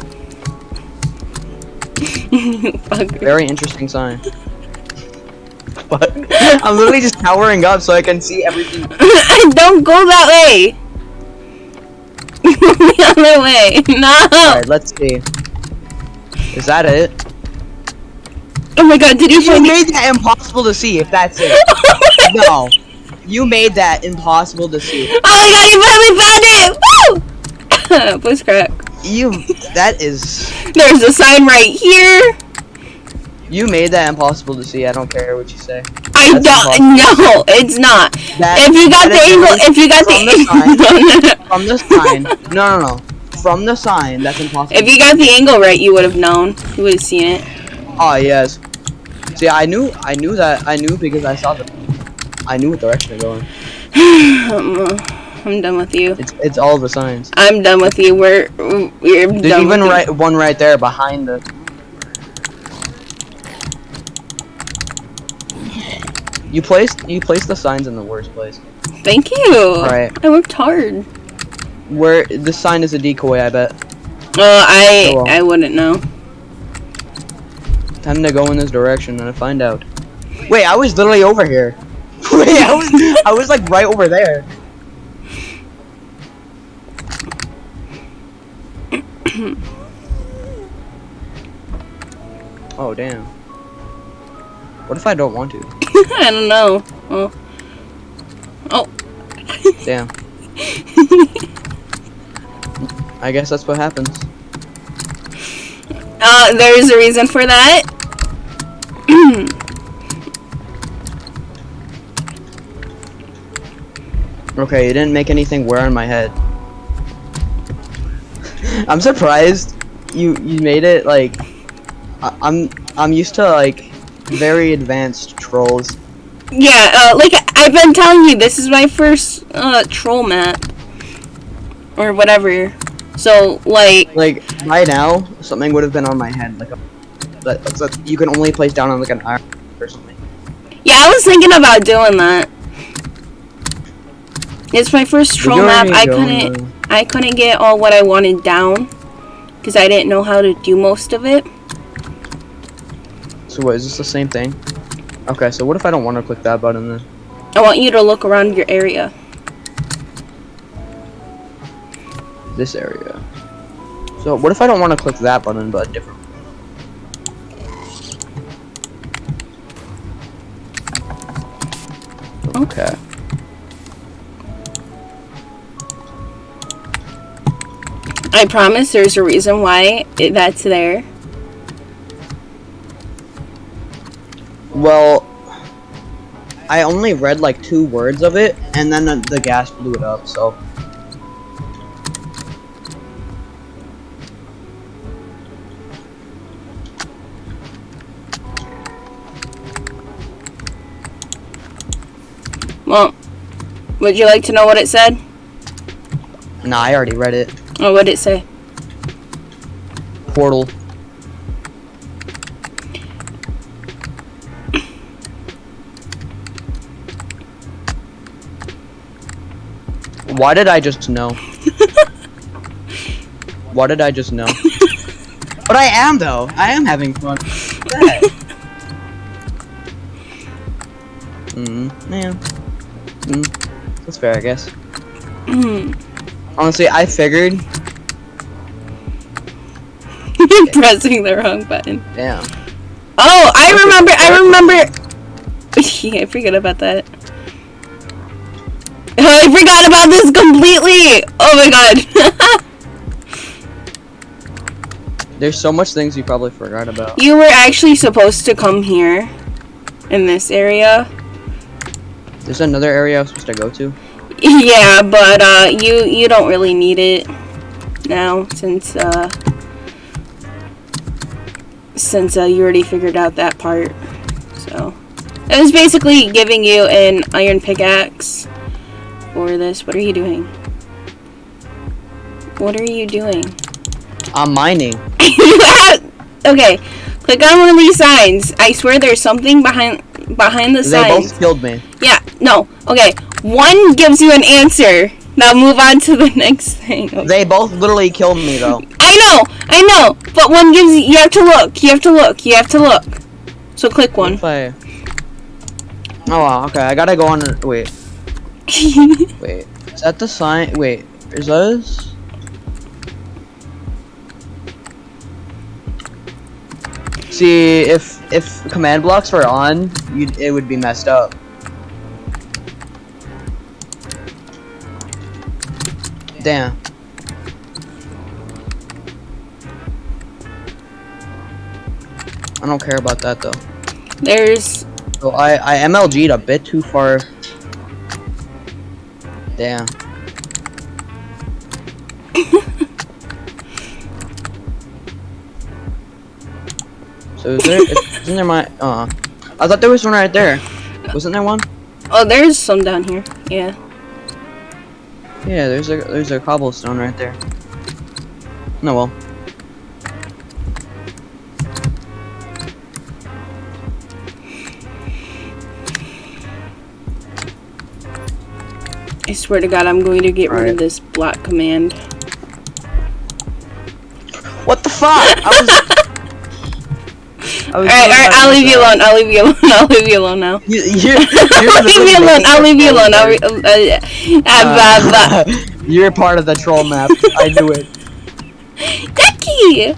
Fucker. Very interesting sign. But I'm literally just towering up so I can see everything. don't go that way. the other way. No. Alright, let's see. Is that it? Oh my god, did you You find made that impossible to see. If that's it. Oh no, you made that impossible to see. Oh my god, you finally found it! Woo! Voice crack. You. That is. There's a sign right here. You made that impossible to see. I don't care what you say. I That's don't. No, it's not. That- if you got the angle, if you got from the, the no, no, no. From the sign. No, no, no. From the sign. That's impossible. if you got the angle right, you would have known. You would have seen it. Oh yes. See, I knew, I knew that, I knew because I saw the, I knew what direction they're going. Um, I'm done with you. It's, it's all the signs. I'm done with you. We're we're There's done. even with you. right one right there behind the. You placed, you placed the signs in the worst place. Thank you. Right. I worked hard. Where the sign is a decoy, I bet. Uh, I Oh, well. I wouldn't know. Time to go in this direction and find out. Wait, I was literally over here. Wait, I was, I was like right over there. Oh damn. What if I don't want to? I don't know. Well, oh, Damn. I guess that's what happens. uh, there's a reason for that. Okay, you didn't make anything wear on my head. I'm surprised you you made it like I, I'm I'm used to like very advanced trolls. Yeah, uh, like I've been telling you, this is my first uh troll map or whatever. So like, Like by now, something would have been on my head like a that, you can only place down on like an iron or something. yeah, I was thinking about doing that. It's my first troll map. I couldn't I couldn't get all what I wanted down because I didn't know how to do most of it. So what is this the same thing? Okay, so what if I don't want to click that button then? I want you to look around your area. This area. So what if I don't want to click that button but a different? Okay. I promise there's a reason why it, that's there. Well, I only read like two words of it, and then the, the ghast blew it up. So Well, would you like to know what it said? nah, I already read it. Or what did it say? Portal. Why did I just know? Why did I just know? but I am though. I am having fun. Mm, yeah. Mm, that's fair, I guess. Hmm. Honestly, I figured. Pressing the wrong button. Damn. Oh, I remember. I remember. yeah, I forget about that. I forgot about this completely. Oh my god. There's so much things you probably forgot about. you were actually supposed to come here, in this area. There's another area I was supposed to go to. Yeah, but uh, you you don't really need it now since uh, since uh, you already figured out that part. So it was basically giving you an iron pickaxe for this. What are you doing? What are you doing? I'm mining. okay, click on one of these signs. I swear there's something behind behind the They signs. both killed me. Yeah, no. Okay, one gives you an answer. Now move on to the next thing. They both literally killed me though. I know, I know, but one gives you. You have to look. You have to look. You have to look. So click one. I... Oh wow, okay, I gotta go on. Wait, wait. Is that the sign? Wait, is those? See, if if command blocks were on, you'd, it would be messed up. Damn. I don't care about that though. There's So I I MLG'd a bit too far. Damn. so is there? Isn't there my? Uh, I thought there was one right there. Wasn't there one? oh, there's some down here. Yeah. Yeah, there's a there's a cobblestone right there. No well. I swear to God, I'm going to get rid of this block command. What the fuck? I was... Alright, alright, I'll leave you alone. I'll leave you alone. I'll leave you alone now. You, you're, I'll leave you alone. I'll leave you alone. I'll re- uh, uh, uh. You're part of the troll map. I knew it. Ducky!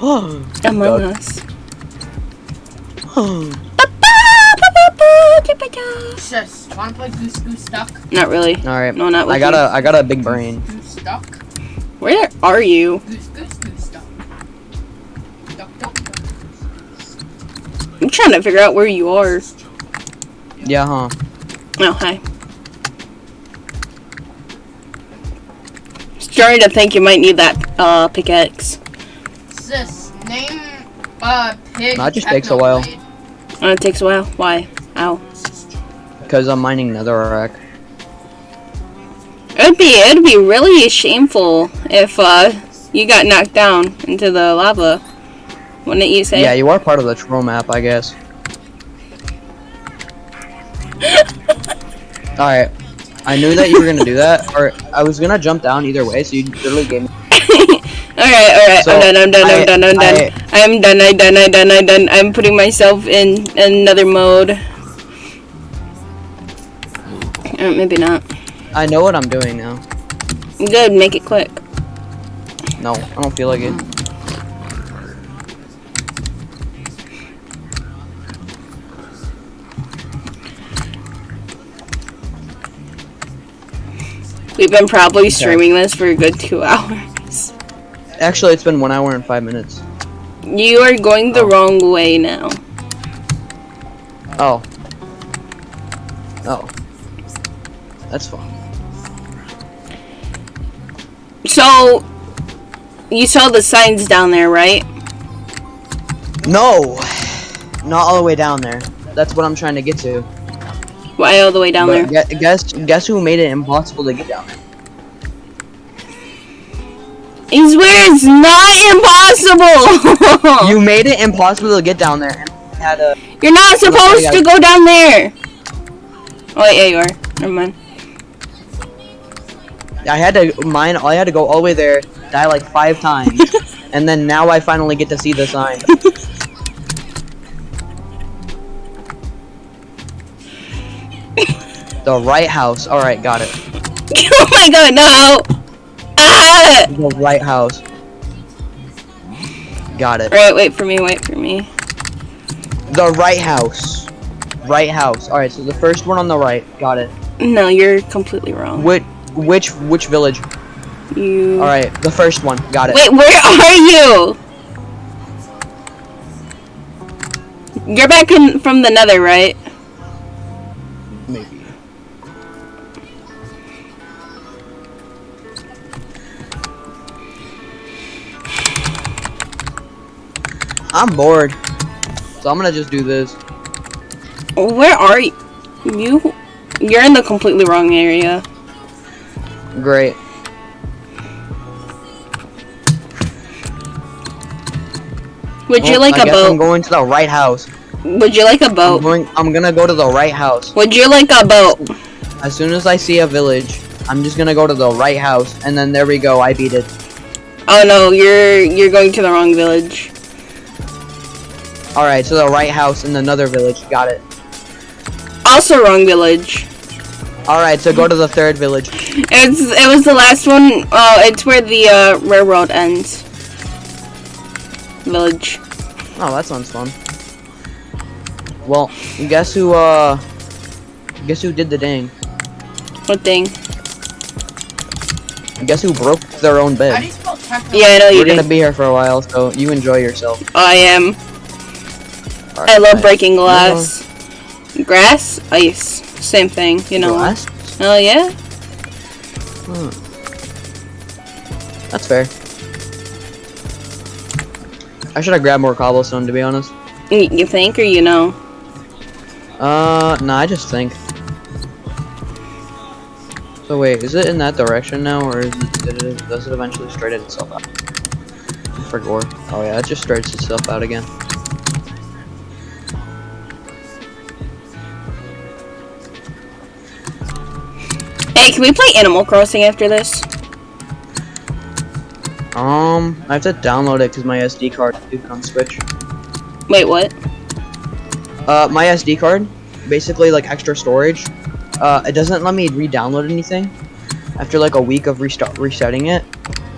Among Duck. Us. Sis, wanna play Goose Goose Duck? Not really. All right. No, not with I got a I got a big brain. Goose Duck? Where are you? Goose Goose Goose Duck. Duck Duck Duck. I'm trying to figure out where you are. Yeah, huh? Oh, hi. Starting to think you might need that uh, pickaxe. Sis, name uh pig. That just takes a while. Technoblade. Oh, it takes a while. Why? Ow. Because I'm mining netherrack. It'd be it'd be really shameful if uh you got knocked down into the lava. Wouldn't you say? Yeah, you are part of the troll map, I guess. All right. I knew that you were gonna do that, or I was gonna jump down either way. So you literally gave me. Alright, alright, So, I'm done, I'm done, I- I'm done, I'm done. I- I'm done, I'm done, I'm done, I'm done. I'm putting myself in another mode. Uh, maybe not. I know what I'm doing now. Good, make it quick. No, I don't feel like it. We've been probably streaming this for a good two hours. Actually, it's been one hour and five minutes. You are going the Oh. wrong way now. Oh. Oh. That's fine. So, you saw the signs down there, right? No, not all the way down there. That's what I'm trying to get to. Why all the way down But there? gue- guess guess who made it impossible to get down there? I swear it's not impossible! You made it impossible to get down there. Had a You're not supposed to go down there! Oh, wait, yeah, you are. Never mind. I had to mine. I had to go all the way there, die like five times, and then now I finally get to see the sign. the right house. All right, got it. oh my god, no! Ah! The right house. Got it. Alright, wait for me, wait for me. The right house. Right house. All right, so the first one on the right. Got it. No, you're completely wrong. Which which which village? You. All right, the first one. Got it. Wait, where are you? You're back in from the nether, right? I'm bored. So I'm gonna just do this. Where are you? You? You're in the completely wrong area. Great. Would you Well, like I a guess I'm going to the right house. Would you like a I'm boat? going I'm gonna go to the right house. Would you like a boat? As soon as I see a village, I'm just gonna go to the right house and then there we go, I beat it. Oh no, you're you're going to the wrong village. Alright, so the right house in another village, got it. Also wrong village. Alright, so go to the third village. It's it was the last one. Oh, it's where the uh, railroad ends. Village. Oh, that sounds fun. Well, guess who, uh... Guess who did the ding? What thing? Guess who broke their own bed? do you spell techno? Yeah, I know you We're gonna be here for a while, so you enjoy yourself. I am. I love breaking glass. Grass, ice, same thing. You know. Glass? Oh yeah. Hmm. That's fair. I should have grabbed more cobblestone, to be honest. You think or you know? Uh, no, I just think. So wait, is it in that direction now, or is it, did it does it eventually straighten itself out? For gore. Oh yeah, it just straightens itself out again. Hey, can we play Animal Crossing after this? Um, I have to download it because my SD card is on Switch. Wait, what? Uh, my SD card, basically like extra storage. Uh, it doesn't let me re-download anything after like a week of restart resetting it.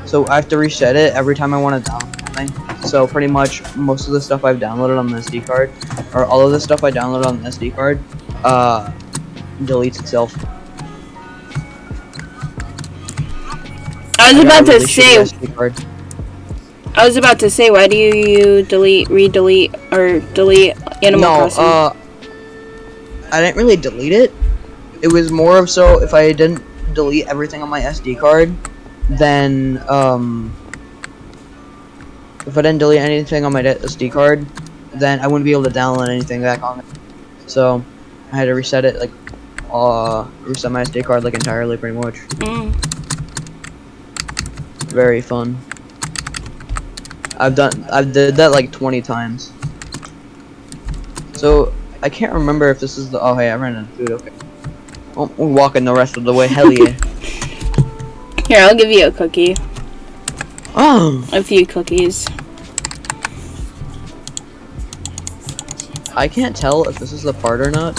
So I have to reset it every time I want to download something. So pretty much most of the stuff I've downloaded on the SD card, or all of the stuff I downloaded on the SD card, uh, deletes itself. I was about to really say. I was about to say. Why do you delete, re-delete, or delete Animal no, Crossing? uh, I didn't really delete it. It was more of so if I didn't delete everything on my SD card, then um, if I didn't delete anything on my SD card, then I wouldn't be able to download anything back on it. So I had to reset it, like, uh, reset my SD card like entirely, pretty much. Mm. Very fun. I've done, I've did that like 20 times. So I can't remember if this is the. Oh hey, I ran out of food. Okay. Oh, we're walking the rest of the way. Hell yeah. Here, I'll give you a cookie. Oh, A few cookies. I can't tell if this is the part or not.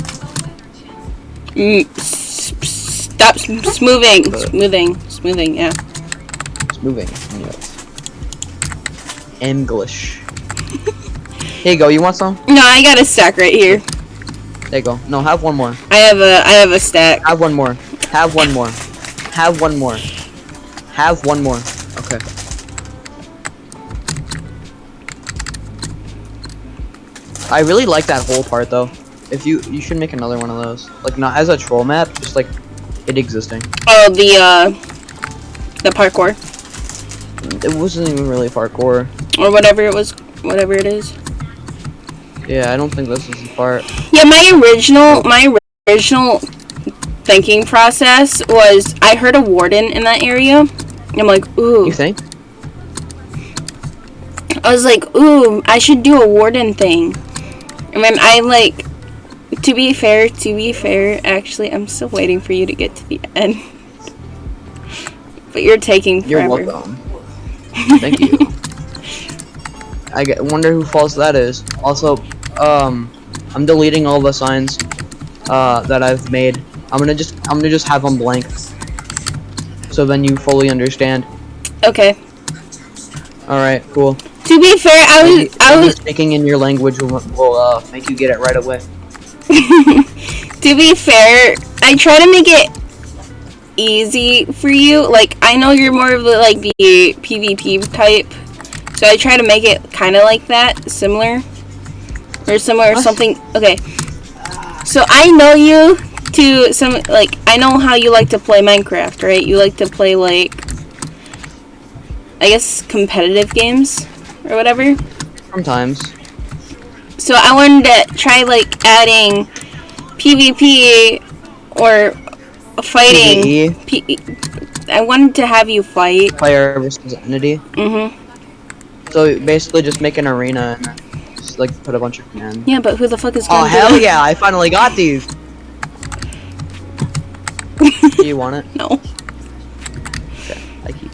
Mm, stop smoothing, smoothing, smoothing. Yeah. Moving. English. Here you go. You want some? No, I got a stack right here. There you go. No, have one more. I have a, I have a stack. Have one more. Have one more. Have one more. Have one more. Okay. I really like that whole part though. If you you should make another one of those. Like not as a troll map, just like it existing. Oh, the uh, the parkour It wasn't even really parkour. or whatever it was, whatever it is. Yeah, I don't think this is the part. Yeah, my original, my original thinking process was I heard a warden in that area. I'm like, ooh. You think? I was like, ooh, I should do a warden thing. And then I like, to be fair, to be fair, actually, I'm still waiting for you to get to the end. but you're taking forever. You're welcome. Thank you. I get, wonder who false that is. Also, um, I'm deleting all the signs uh, that I've made. I'm gonna just I'm gonna just have them blank. So then you fully understand. Okay. All right, cool. To be fair, I Maybe, was, I was, speaking in your language will, will uh, make you get it right away. to be fair, I try to make it easy for you. Like, I know you're more of the, like, the PvP type. So I try to make it kind of like that, similar. Or similar or something. Okay. So I know you to some, like, I know how you like to play Minecraft, right? You like to play, like, I guess competitive games or whatever. Sometimes. So I wanted to try like adding PvP or fighting. PvE, P- I wanted to have you fight. player versus entity. Mhm. So basically, just make an arena and just like put a bunch of commands. Yeah, but who the fuck is Oh going to hell yeah! I finally got these. Do you want it? No. Okay, I keep.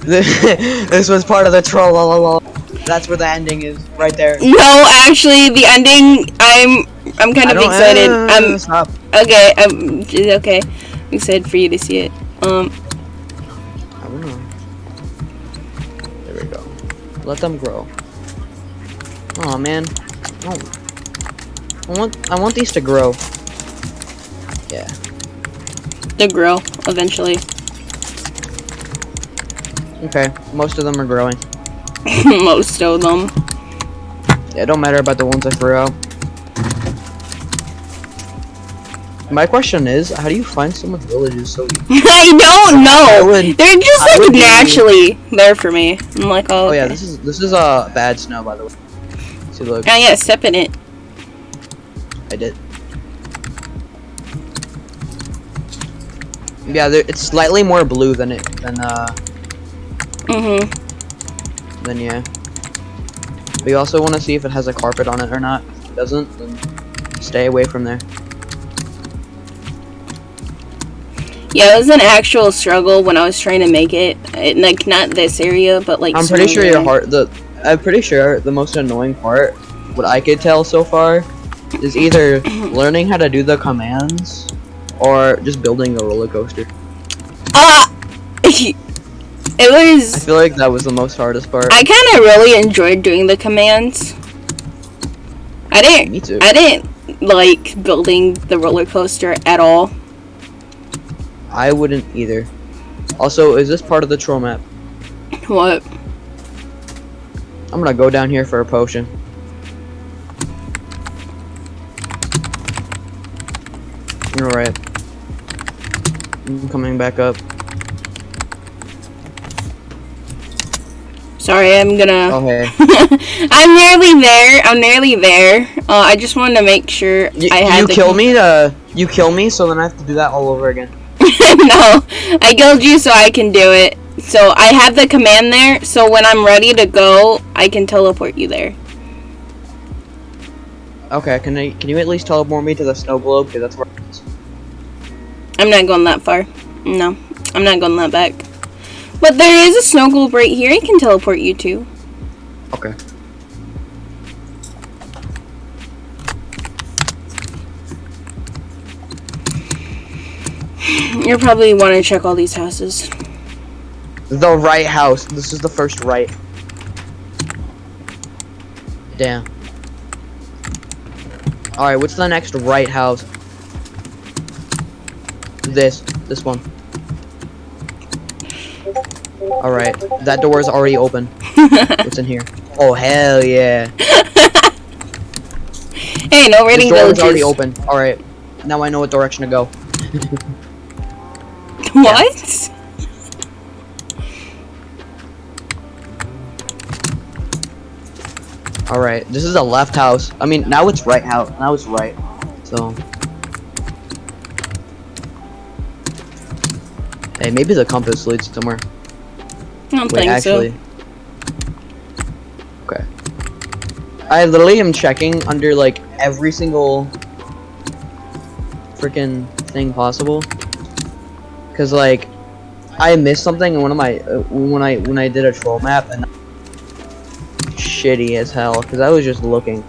this was part of the troll. That's where the ending is, right there. No, actually, the ending. I'm. I'm kind of excited. uh, I'm stop. okay. I'm okay. I'm excited for you to see it. Um. I don't know. There we go. Let them grow. Oh man. Oh. I want I want these to grow. Yeah. They grow eventually. Okay. Most of them are growing. Most of them. Yeah, it don't matter about the ones I threw out. My question is, how do you find someone's villages so easy? I don't know. would- They're just like would be- naturally there for me. I'm like, oh, Oh yeah, this is this is uh bad snow by the way. See look, Oh yeah, step in it. I did. Yeah, there, it's slightly more blue than it than uh Mm-hmm. than yeah. But you also want to see if it has a carpet on it or not. If it doesn't, then stay away from there. Yeah, it was an actual struggle when I was trying to make it. it like not this area, but like. I'm pretty sure your heart the I'm pretty sure the most annoying part, what I could tell so far, is either learning how to do the commands or just building a roller coaster. Ah, it was. I feel like that was the most hardest part. I kind of really enjoyed doing the commands. I didn't. Me too. I didn't like building the roller coaster at all. I wouldn't either. Also, is this part of the troll map? What? I'm gonna go down here for a potion. You're. I'm coming back up. Sorry, I'm gonna. Oh hey. I'm nearly there. I'm nearly there. Uh, I just wanted to make sure You, I had you kill me to you kill me, so then I have to do that all over again. no, I killed you so I can do it. So I have the command there. So when I'm ready to go, I can teleport you there. Okay, can I can you at least teleport me to the snow globe? Cause that's where. I'm not going that far. No, I'm not going that back. But there is a snow globe right here. I can teleport you to. Okay. You probably want to check all these houses. The right house. This is the first right. Damn. Alright, what's the next right house? This. This one. Alright, that door is already open. What's in here? Oh, hell yeah. Hey, no This raiding door is already open. Alright, now I know what direction to go. What? Alright, this is the left house. I mean, now it's right house. Now it's right. So. Hey, maybe the compass leads somewhere. I don't Wait, think actually. Okay. I literally am checking under like every single freaking thing possible. Cause like I missed something in one of my uh, when I when I did a troll map and shitty as hell because I was just looking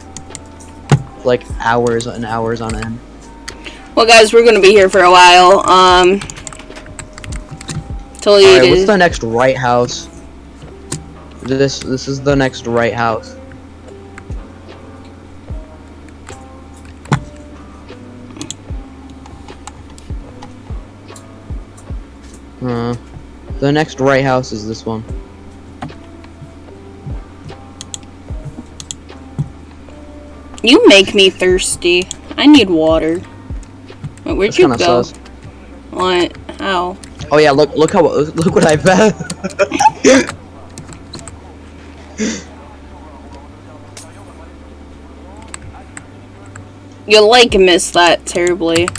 like hours and hours on end. Well, guys, we're gonna be here for a while. Um, till you Alright, what's the next right house? This this is the next right house. Uh, the next right house is this one. You make me thirsty. I need water. Wait, where'd That's you go? sus. What? How? Oh yeah, look look how look what I found. You like miss that terribly.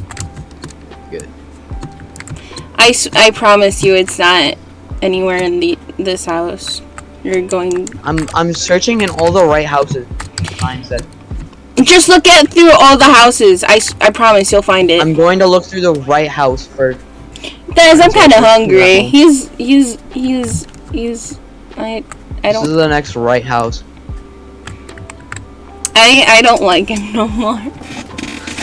I, s- I promise you, it's not anywhere in the this house. You're going. I'm I'm searching in all the right houses. Finds that Just look at through all the houses. I, I promise you'll find it. I'm going to look through the right house first. Guys, I'm kind of hungry. He's he's he's he's. I I don't. This is the next right house. I I don't like him no more.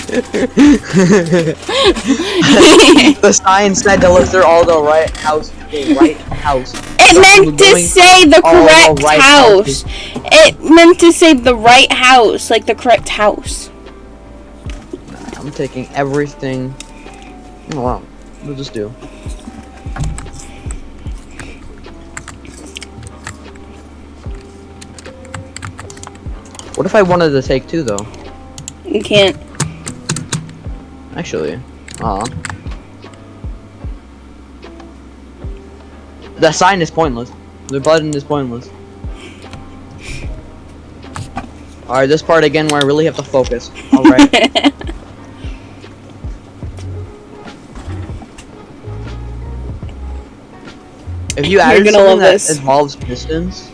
the sign said to look through all the right house. The right house. It So meant to say the all the correct right house. It meant to say the right house, like the correct house. I'm taking everything. Oh, wow. We'll just do. What if I wanted to take two though? You can't. Actually, aw. The sign is pointless. The button is pointless. Alright, this part again where I really have to focus. Alright. if you added gonna something that this. involves pistons,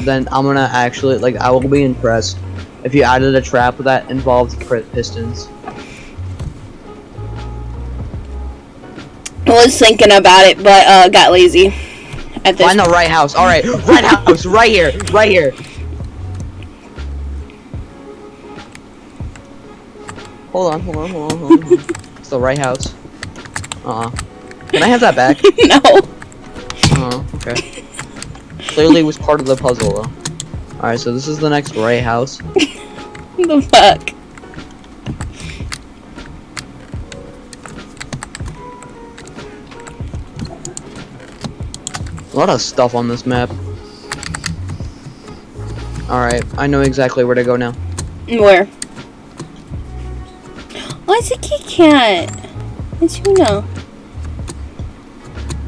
then I'm gonna actually, like, I will be impressed if you added a trap that involves pistons. Was thinking about it, but uh, got lazy. At this Find the right house. Alright, right house, right here, right here. Hold on, hold on, hold on, hold on. It's the right house. Uh Can I have that back? no. Uh okay. Clearly it was part of the puzzle though. Alright, so this is the next right house. the fuck? A lot of stuff on this map. Alright, I know exactly where to go now. Where? Oh, it's a Kit Kat. It's you know.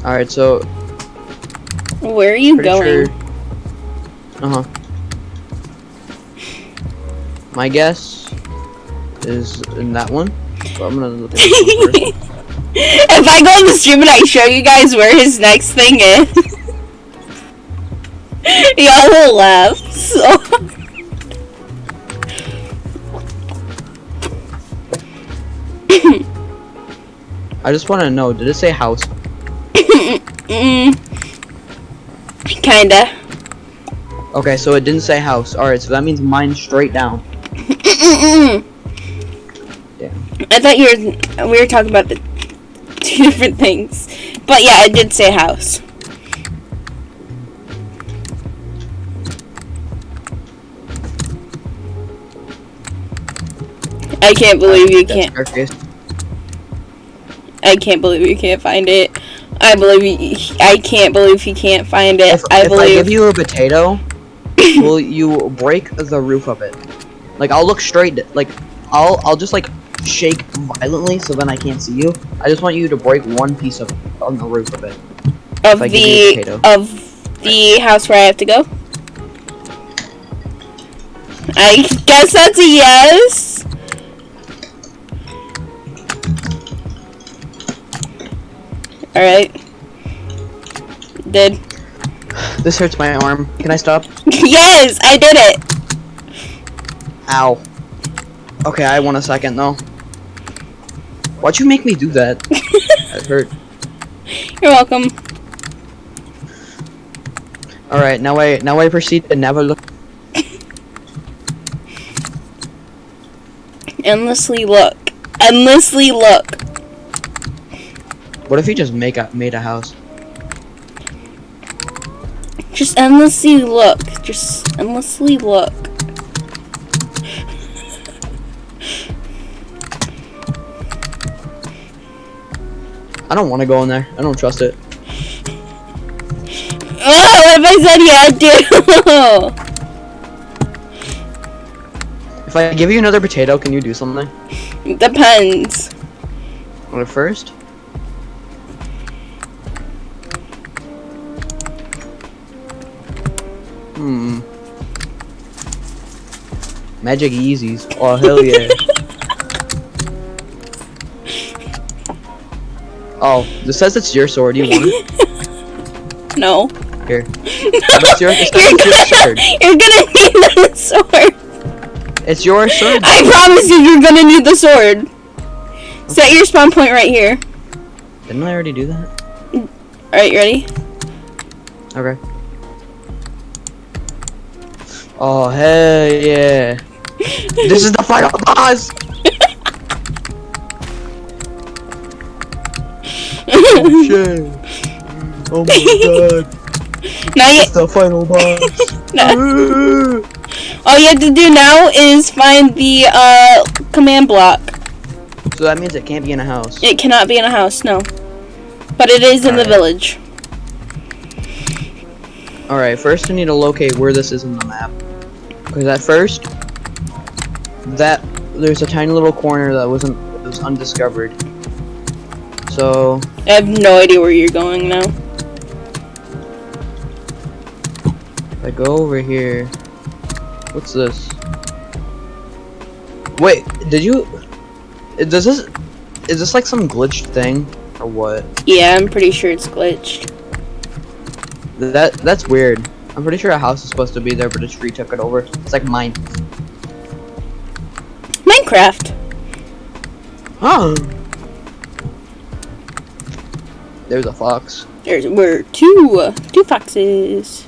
Alright, so Where are you going? sure. Uh huh. My guess is in that one. So I'm gonna look at this one first. if I go on the stream and I show you guys where his next thing is, y'all will laugh. So. I just want to know, did it say house? mm, kinda. Okay, so it didn't say house. Alright, so that means mine straight down. Yeah. I thought you were we were talking about the two different things, but yeah, it did say house. I can't believe you can't. I can't believe you can't find it. I believe you, I can't believe you can't find it. If, I if I give you a potato, will you break the roof of it? Like I'll look straight, like I'll I'll just like shake violently so then I can't see you. I just want you to break one piece of on the roof of it. of if I give you a the of the house where I have to go. I guess that's a yes. All right. Did This hurts my arm. Can I stop? yes, I did it. Ow. Okay, I want a second though. Why'd you make me do that? that hurt. You're welcome. Alright, now I now I proceed to never look Endlessly look. Endlessly look. What if he just make a made a house? Just endlessly look. Just endlessly look. I don't want to go in there. I don't trust it. Oh, what if I said yeah, I do? If I give you another potato, can you do something? Depends. Well, first. Hmm. Magic Yeezys. Oh hell yeah. oh, this says it's your sword. You want it? No. Here. It's your, it's You're your sword. gonna, you're gonna need the sword. It's your sword. I promise you, you're gonna need the sword. Set your spawn point right here. Didn't I already do that? Alright, you ready? Okay. Oh hell yeah! this is the final boss. Oh shit! Oh my god! Now you, It's the final boss. no. all you have to do now is find the uh, command block. so that means it can't be in a house. It cannot be in a house, no. But it is in the village. Alright, first we need to locate where this is in the map. Because at first, that there's a tiny little corner that wasn't was undiscovered. So I have no idea where you're going now. if I go over here, what's this? Wait, did you? Does this? Is this like some glitched thing or what? Yeah, I'm pretty sure it's glitched. That that's weird. I'm pretty sure a house is supposed to be there, but a tree took it over. It's like mine. Minecraft. Huh? There's a fox. There's we're two uh, two foxes.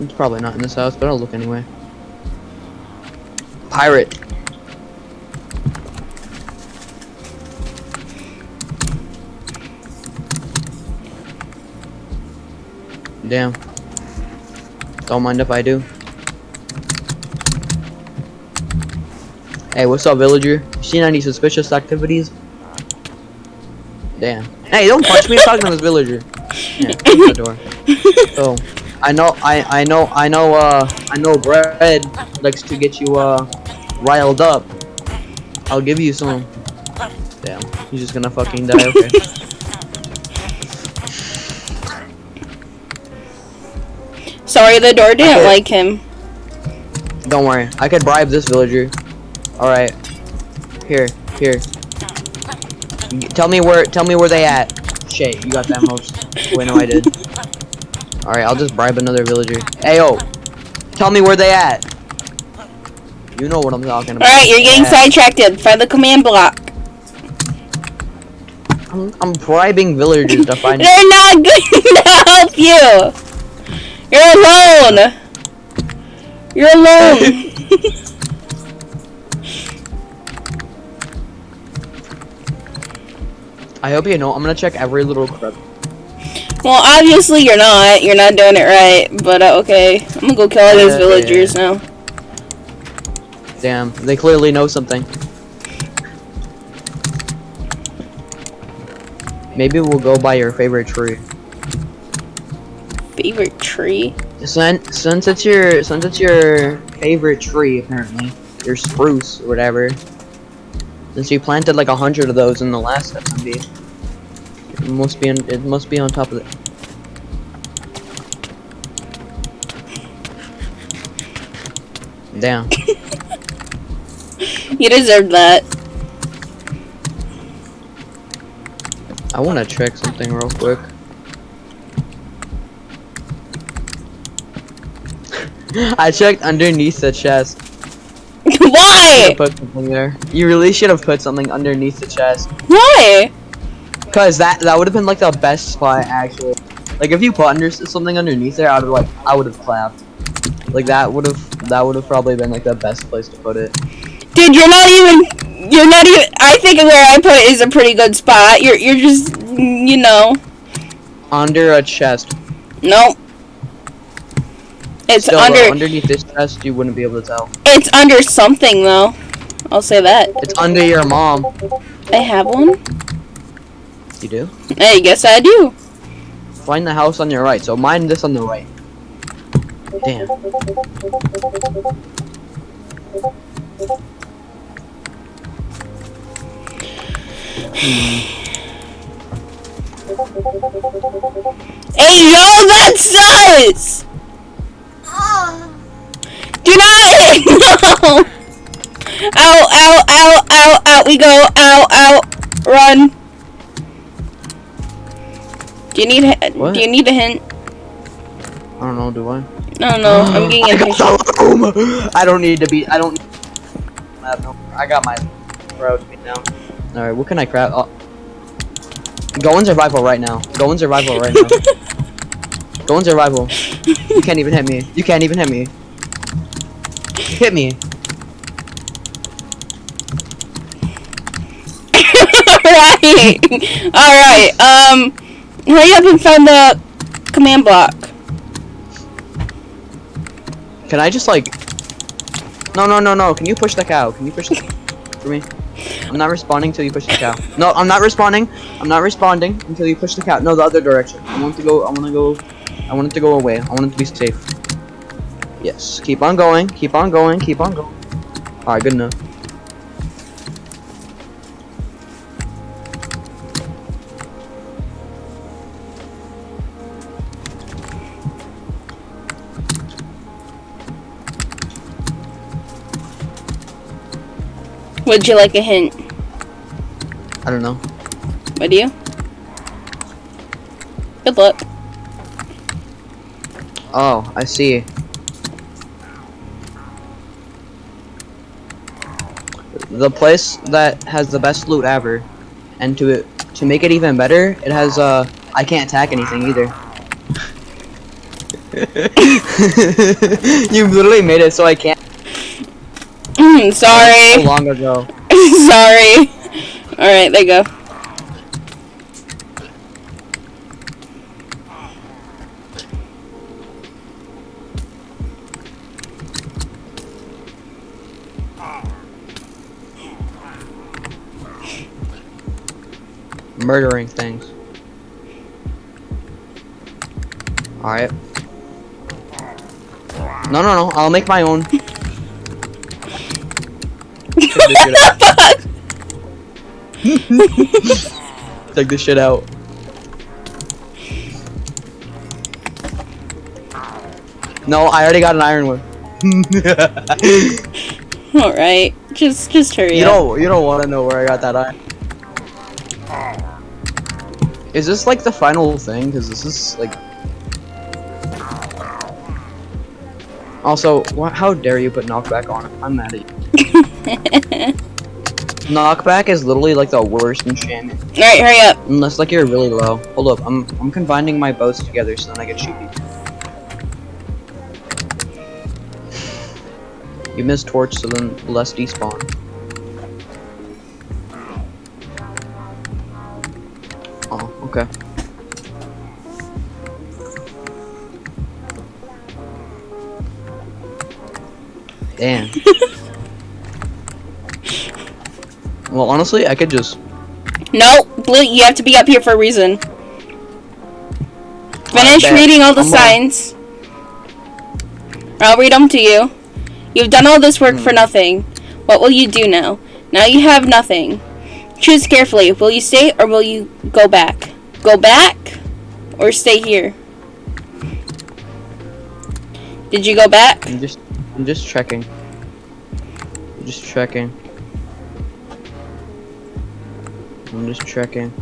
It's probably not in this house, but I'll look anyway. Pirate. Damn. Don't mind if I do. Hey, what's up, villager? Seen any suspicious activities? Damn. Hey, don't punch me. I'm talking to this villager. Yeah, the door. Oh, I know, I, I know, I know, uh, I know bread likes to get you, uh, riled up. I'll give you some. Damn, he's just gonna fucking die, okay. Sorry, the door didn't Okay. like him. Don't worry, I could bribe this villager. Alright. Here, here. Tell me where, tell me where they at. Shit, you got that most. Wait, no, I did. Alright, I'll just bribe another villager. Hey, yo. Tell me where they at. You know what I'm talking about. Alright, you're getting sidetracked. Find the command block. I'm, I'm bribing villagers to find. They're not going to help you. You're alone. You're alone. I hope you know. I'm gonna check every little well, obviously you're not. You're not doing it right. But uh, okay, I'm gonna go kill all these villagers now. Damn, they clearly know something. Maybe we'll go by your favorite tree. Favorite tree? Since since it's your since it's your favorite tree apparently, your spruce or whatever. Since you planted like a hundred of those in the last SMP, it must be on, it must be on top of it. Damn. You deserve that. I want to check something real quick. I checked underneath the chest. Why? Should've Put something there. You really should have put something underneath the chest. Why? Cause that that would have been like the best spot actually. Like if you put under something underneath there, I would have like I would have clapped. Like that would have that would have probably been like the best place to put it. Dude, you're not even. You're not even. I think where I put it is a pretty good spot. You're. You're just. You know. Under a chest. Nope. It's Still, under. though, underneath this chest, you wouldn't be able to tell. It's under something though. I'll say that. It's under your mom. I have one. You do? I guess I do. Find the house on your right. So mine this on the right. Damn. Hey yo, that's sus! Do not no! Ow, ow, ow, ow, out we go, ow, ow, run. Do you need a, What? do you need a hint? I don't know, do I? No, no, I'm getting a got impatient. the room. I don't need to be. I don't. I have no. I got my road down. All right, what can I craft? Oh. Go in survival right now. Go in survival right now. Go in rival. You can't even hit me. You can't even hit me. Hit me. Ryan, Alright, um, hurry up and find the command block. Can I just like? No, no, no, no. Can you push the cow? Can you push the for me? I'm not responding till you push the cow. No, I'm not responding. I'm not responding until you push the cow. No, the other direction. I want to go. I want to go. I want it to go away. I want it to be safe. Yes. Keep on going. Keep on going. Keep on going. All right. Good enough. Would you like a hint? I don't know. Would you? Good luck. Oh, I see. The place that has the best loot ever, and to it to make it even better, it has uh I can't attack anything either. you literally made it so I can't. Sorry. So long ago. Sorry. Alright, there you go. Murdering things. Alright. No, no, no. I'll make my own. Check this shit out. Check this shit out. No, I already got an iron one. Alright. Just just hurry you up. don't you don't want to know where I got that iron. Is this like the final thing? Because this is like. Also, how dare you put knockback on it? I'm mad at you. Knockback is literally like the worst enchantment. Alright, hurry up. Unless like you're really low. Hold up, I'm I'm combining my bows together so then I get cheapy. You miss torch so then less despawn. Damn. well, honestly, I could just No, Blue, you have to be up here for a reason. Finish bet. reading all the I'm on. signs. I'll read them to you. You've done all this work for Hmm. nothing. What will you do now? Now you have nothing. Choose carefully. Will you stay or will you go back? Go back or stay here? Did you go back? I'm just I'm just checking. I'm just checking. I'm just checking.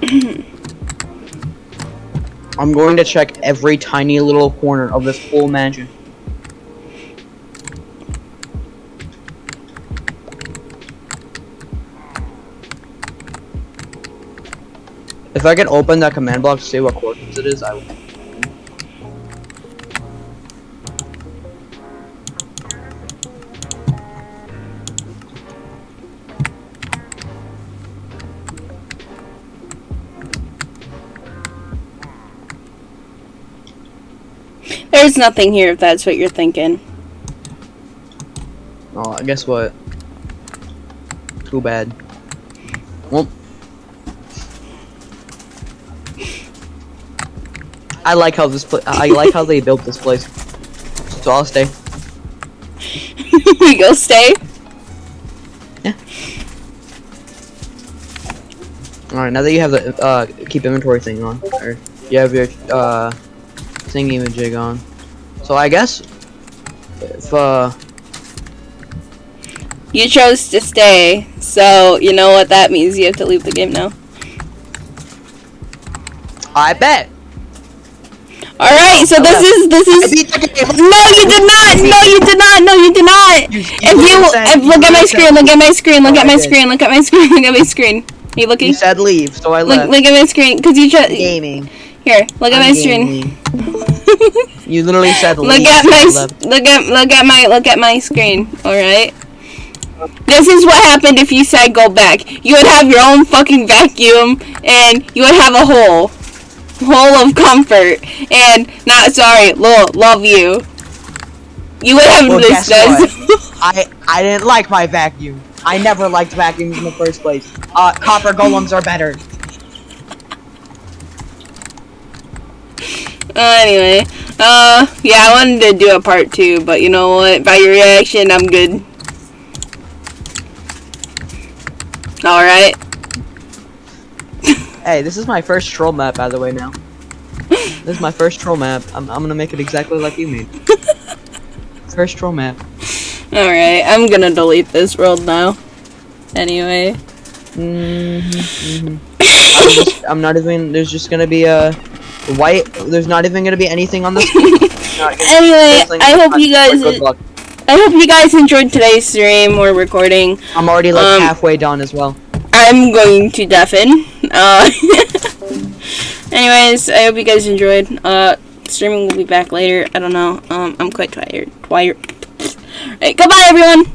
I'm going to check every tiny little corner of this whole mansion. If I can open that command block to see what coordinates it is, I will. There's nothing here if that's what you're thinking. Oh, I guess what? Too bad. Well, I like how this place. I like how they built this place. So I'll stay. you go stay. Yeah. All right, now that you have the uh keep inventory thing on, or you have your uh thingy jig on. So I guess if uh You chose to stay, so you know what that means. You have to leave the game now. I bet. All right, so this is this is. beat the game. No, you did not. No, you did not. No, you did not. You- you If you, if, look at my screen. Look at my screen. Look Oh, at my screen. Look at my screen. Look at my screen. Are you looking? You said leave, so I Look, left. look at my screen, cause you just Gaming. here. Look at I'm my screen. gaming. You literally said look at my left. look at look at my look at my screen. All right. This is what happened if you said go back. You would have your own fucking vacuum, and you would have a hole, hole of comfort, and not sorry, lo- love you. You would have Well, this. guess I I didn't like my vacuum. I never liked vacuums in the first place. Uh, copper golems are better. Uh, anyway, uh, yeah, I wanted to do a part two, but you know what? By your reaction, I'm good. Alright. Hey, this is my first troll map, by the way. Now, this is my first troll map. I'm I'm gonna make it exactly like you made. First troll map. Alright, I'm gonna delete this world now. Anyway. Mm-hmm, I'm, just, I'm not even. There's just gonna be a white. There's not even gonna be anything on this. Anyway, I hope you guys I hope you guys enjoyed today's stream or recording. I'm already like Um, halfway done as well. I'm going to deafen. Uh Anyways, I hope you guys enjoyed. Uh streaming will be back later. I don't know. Um I'm quite tired. Tired. Alright, goodbye everyone.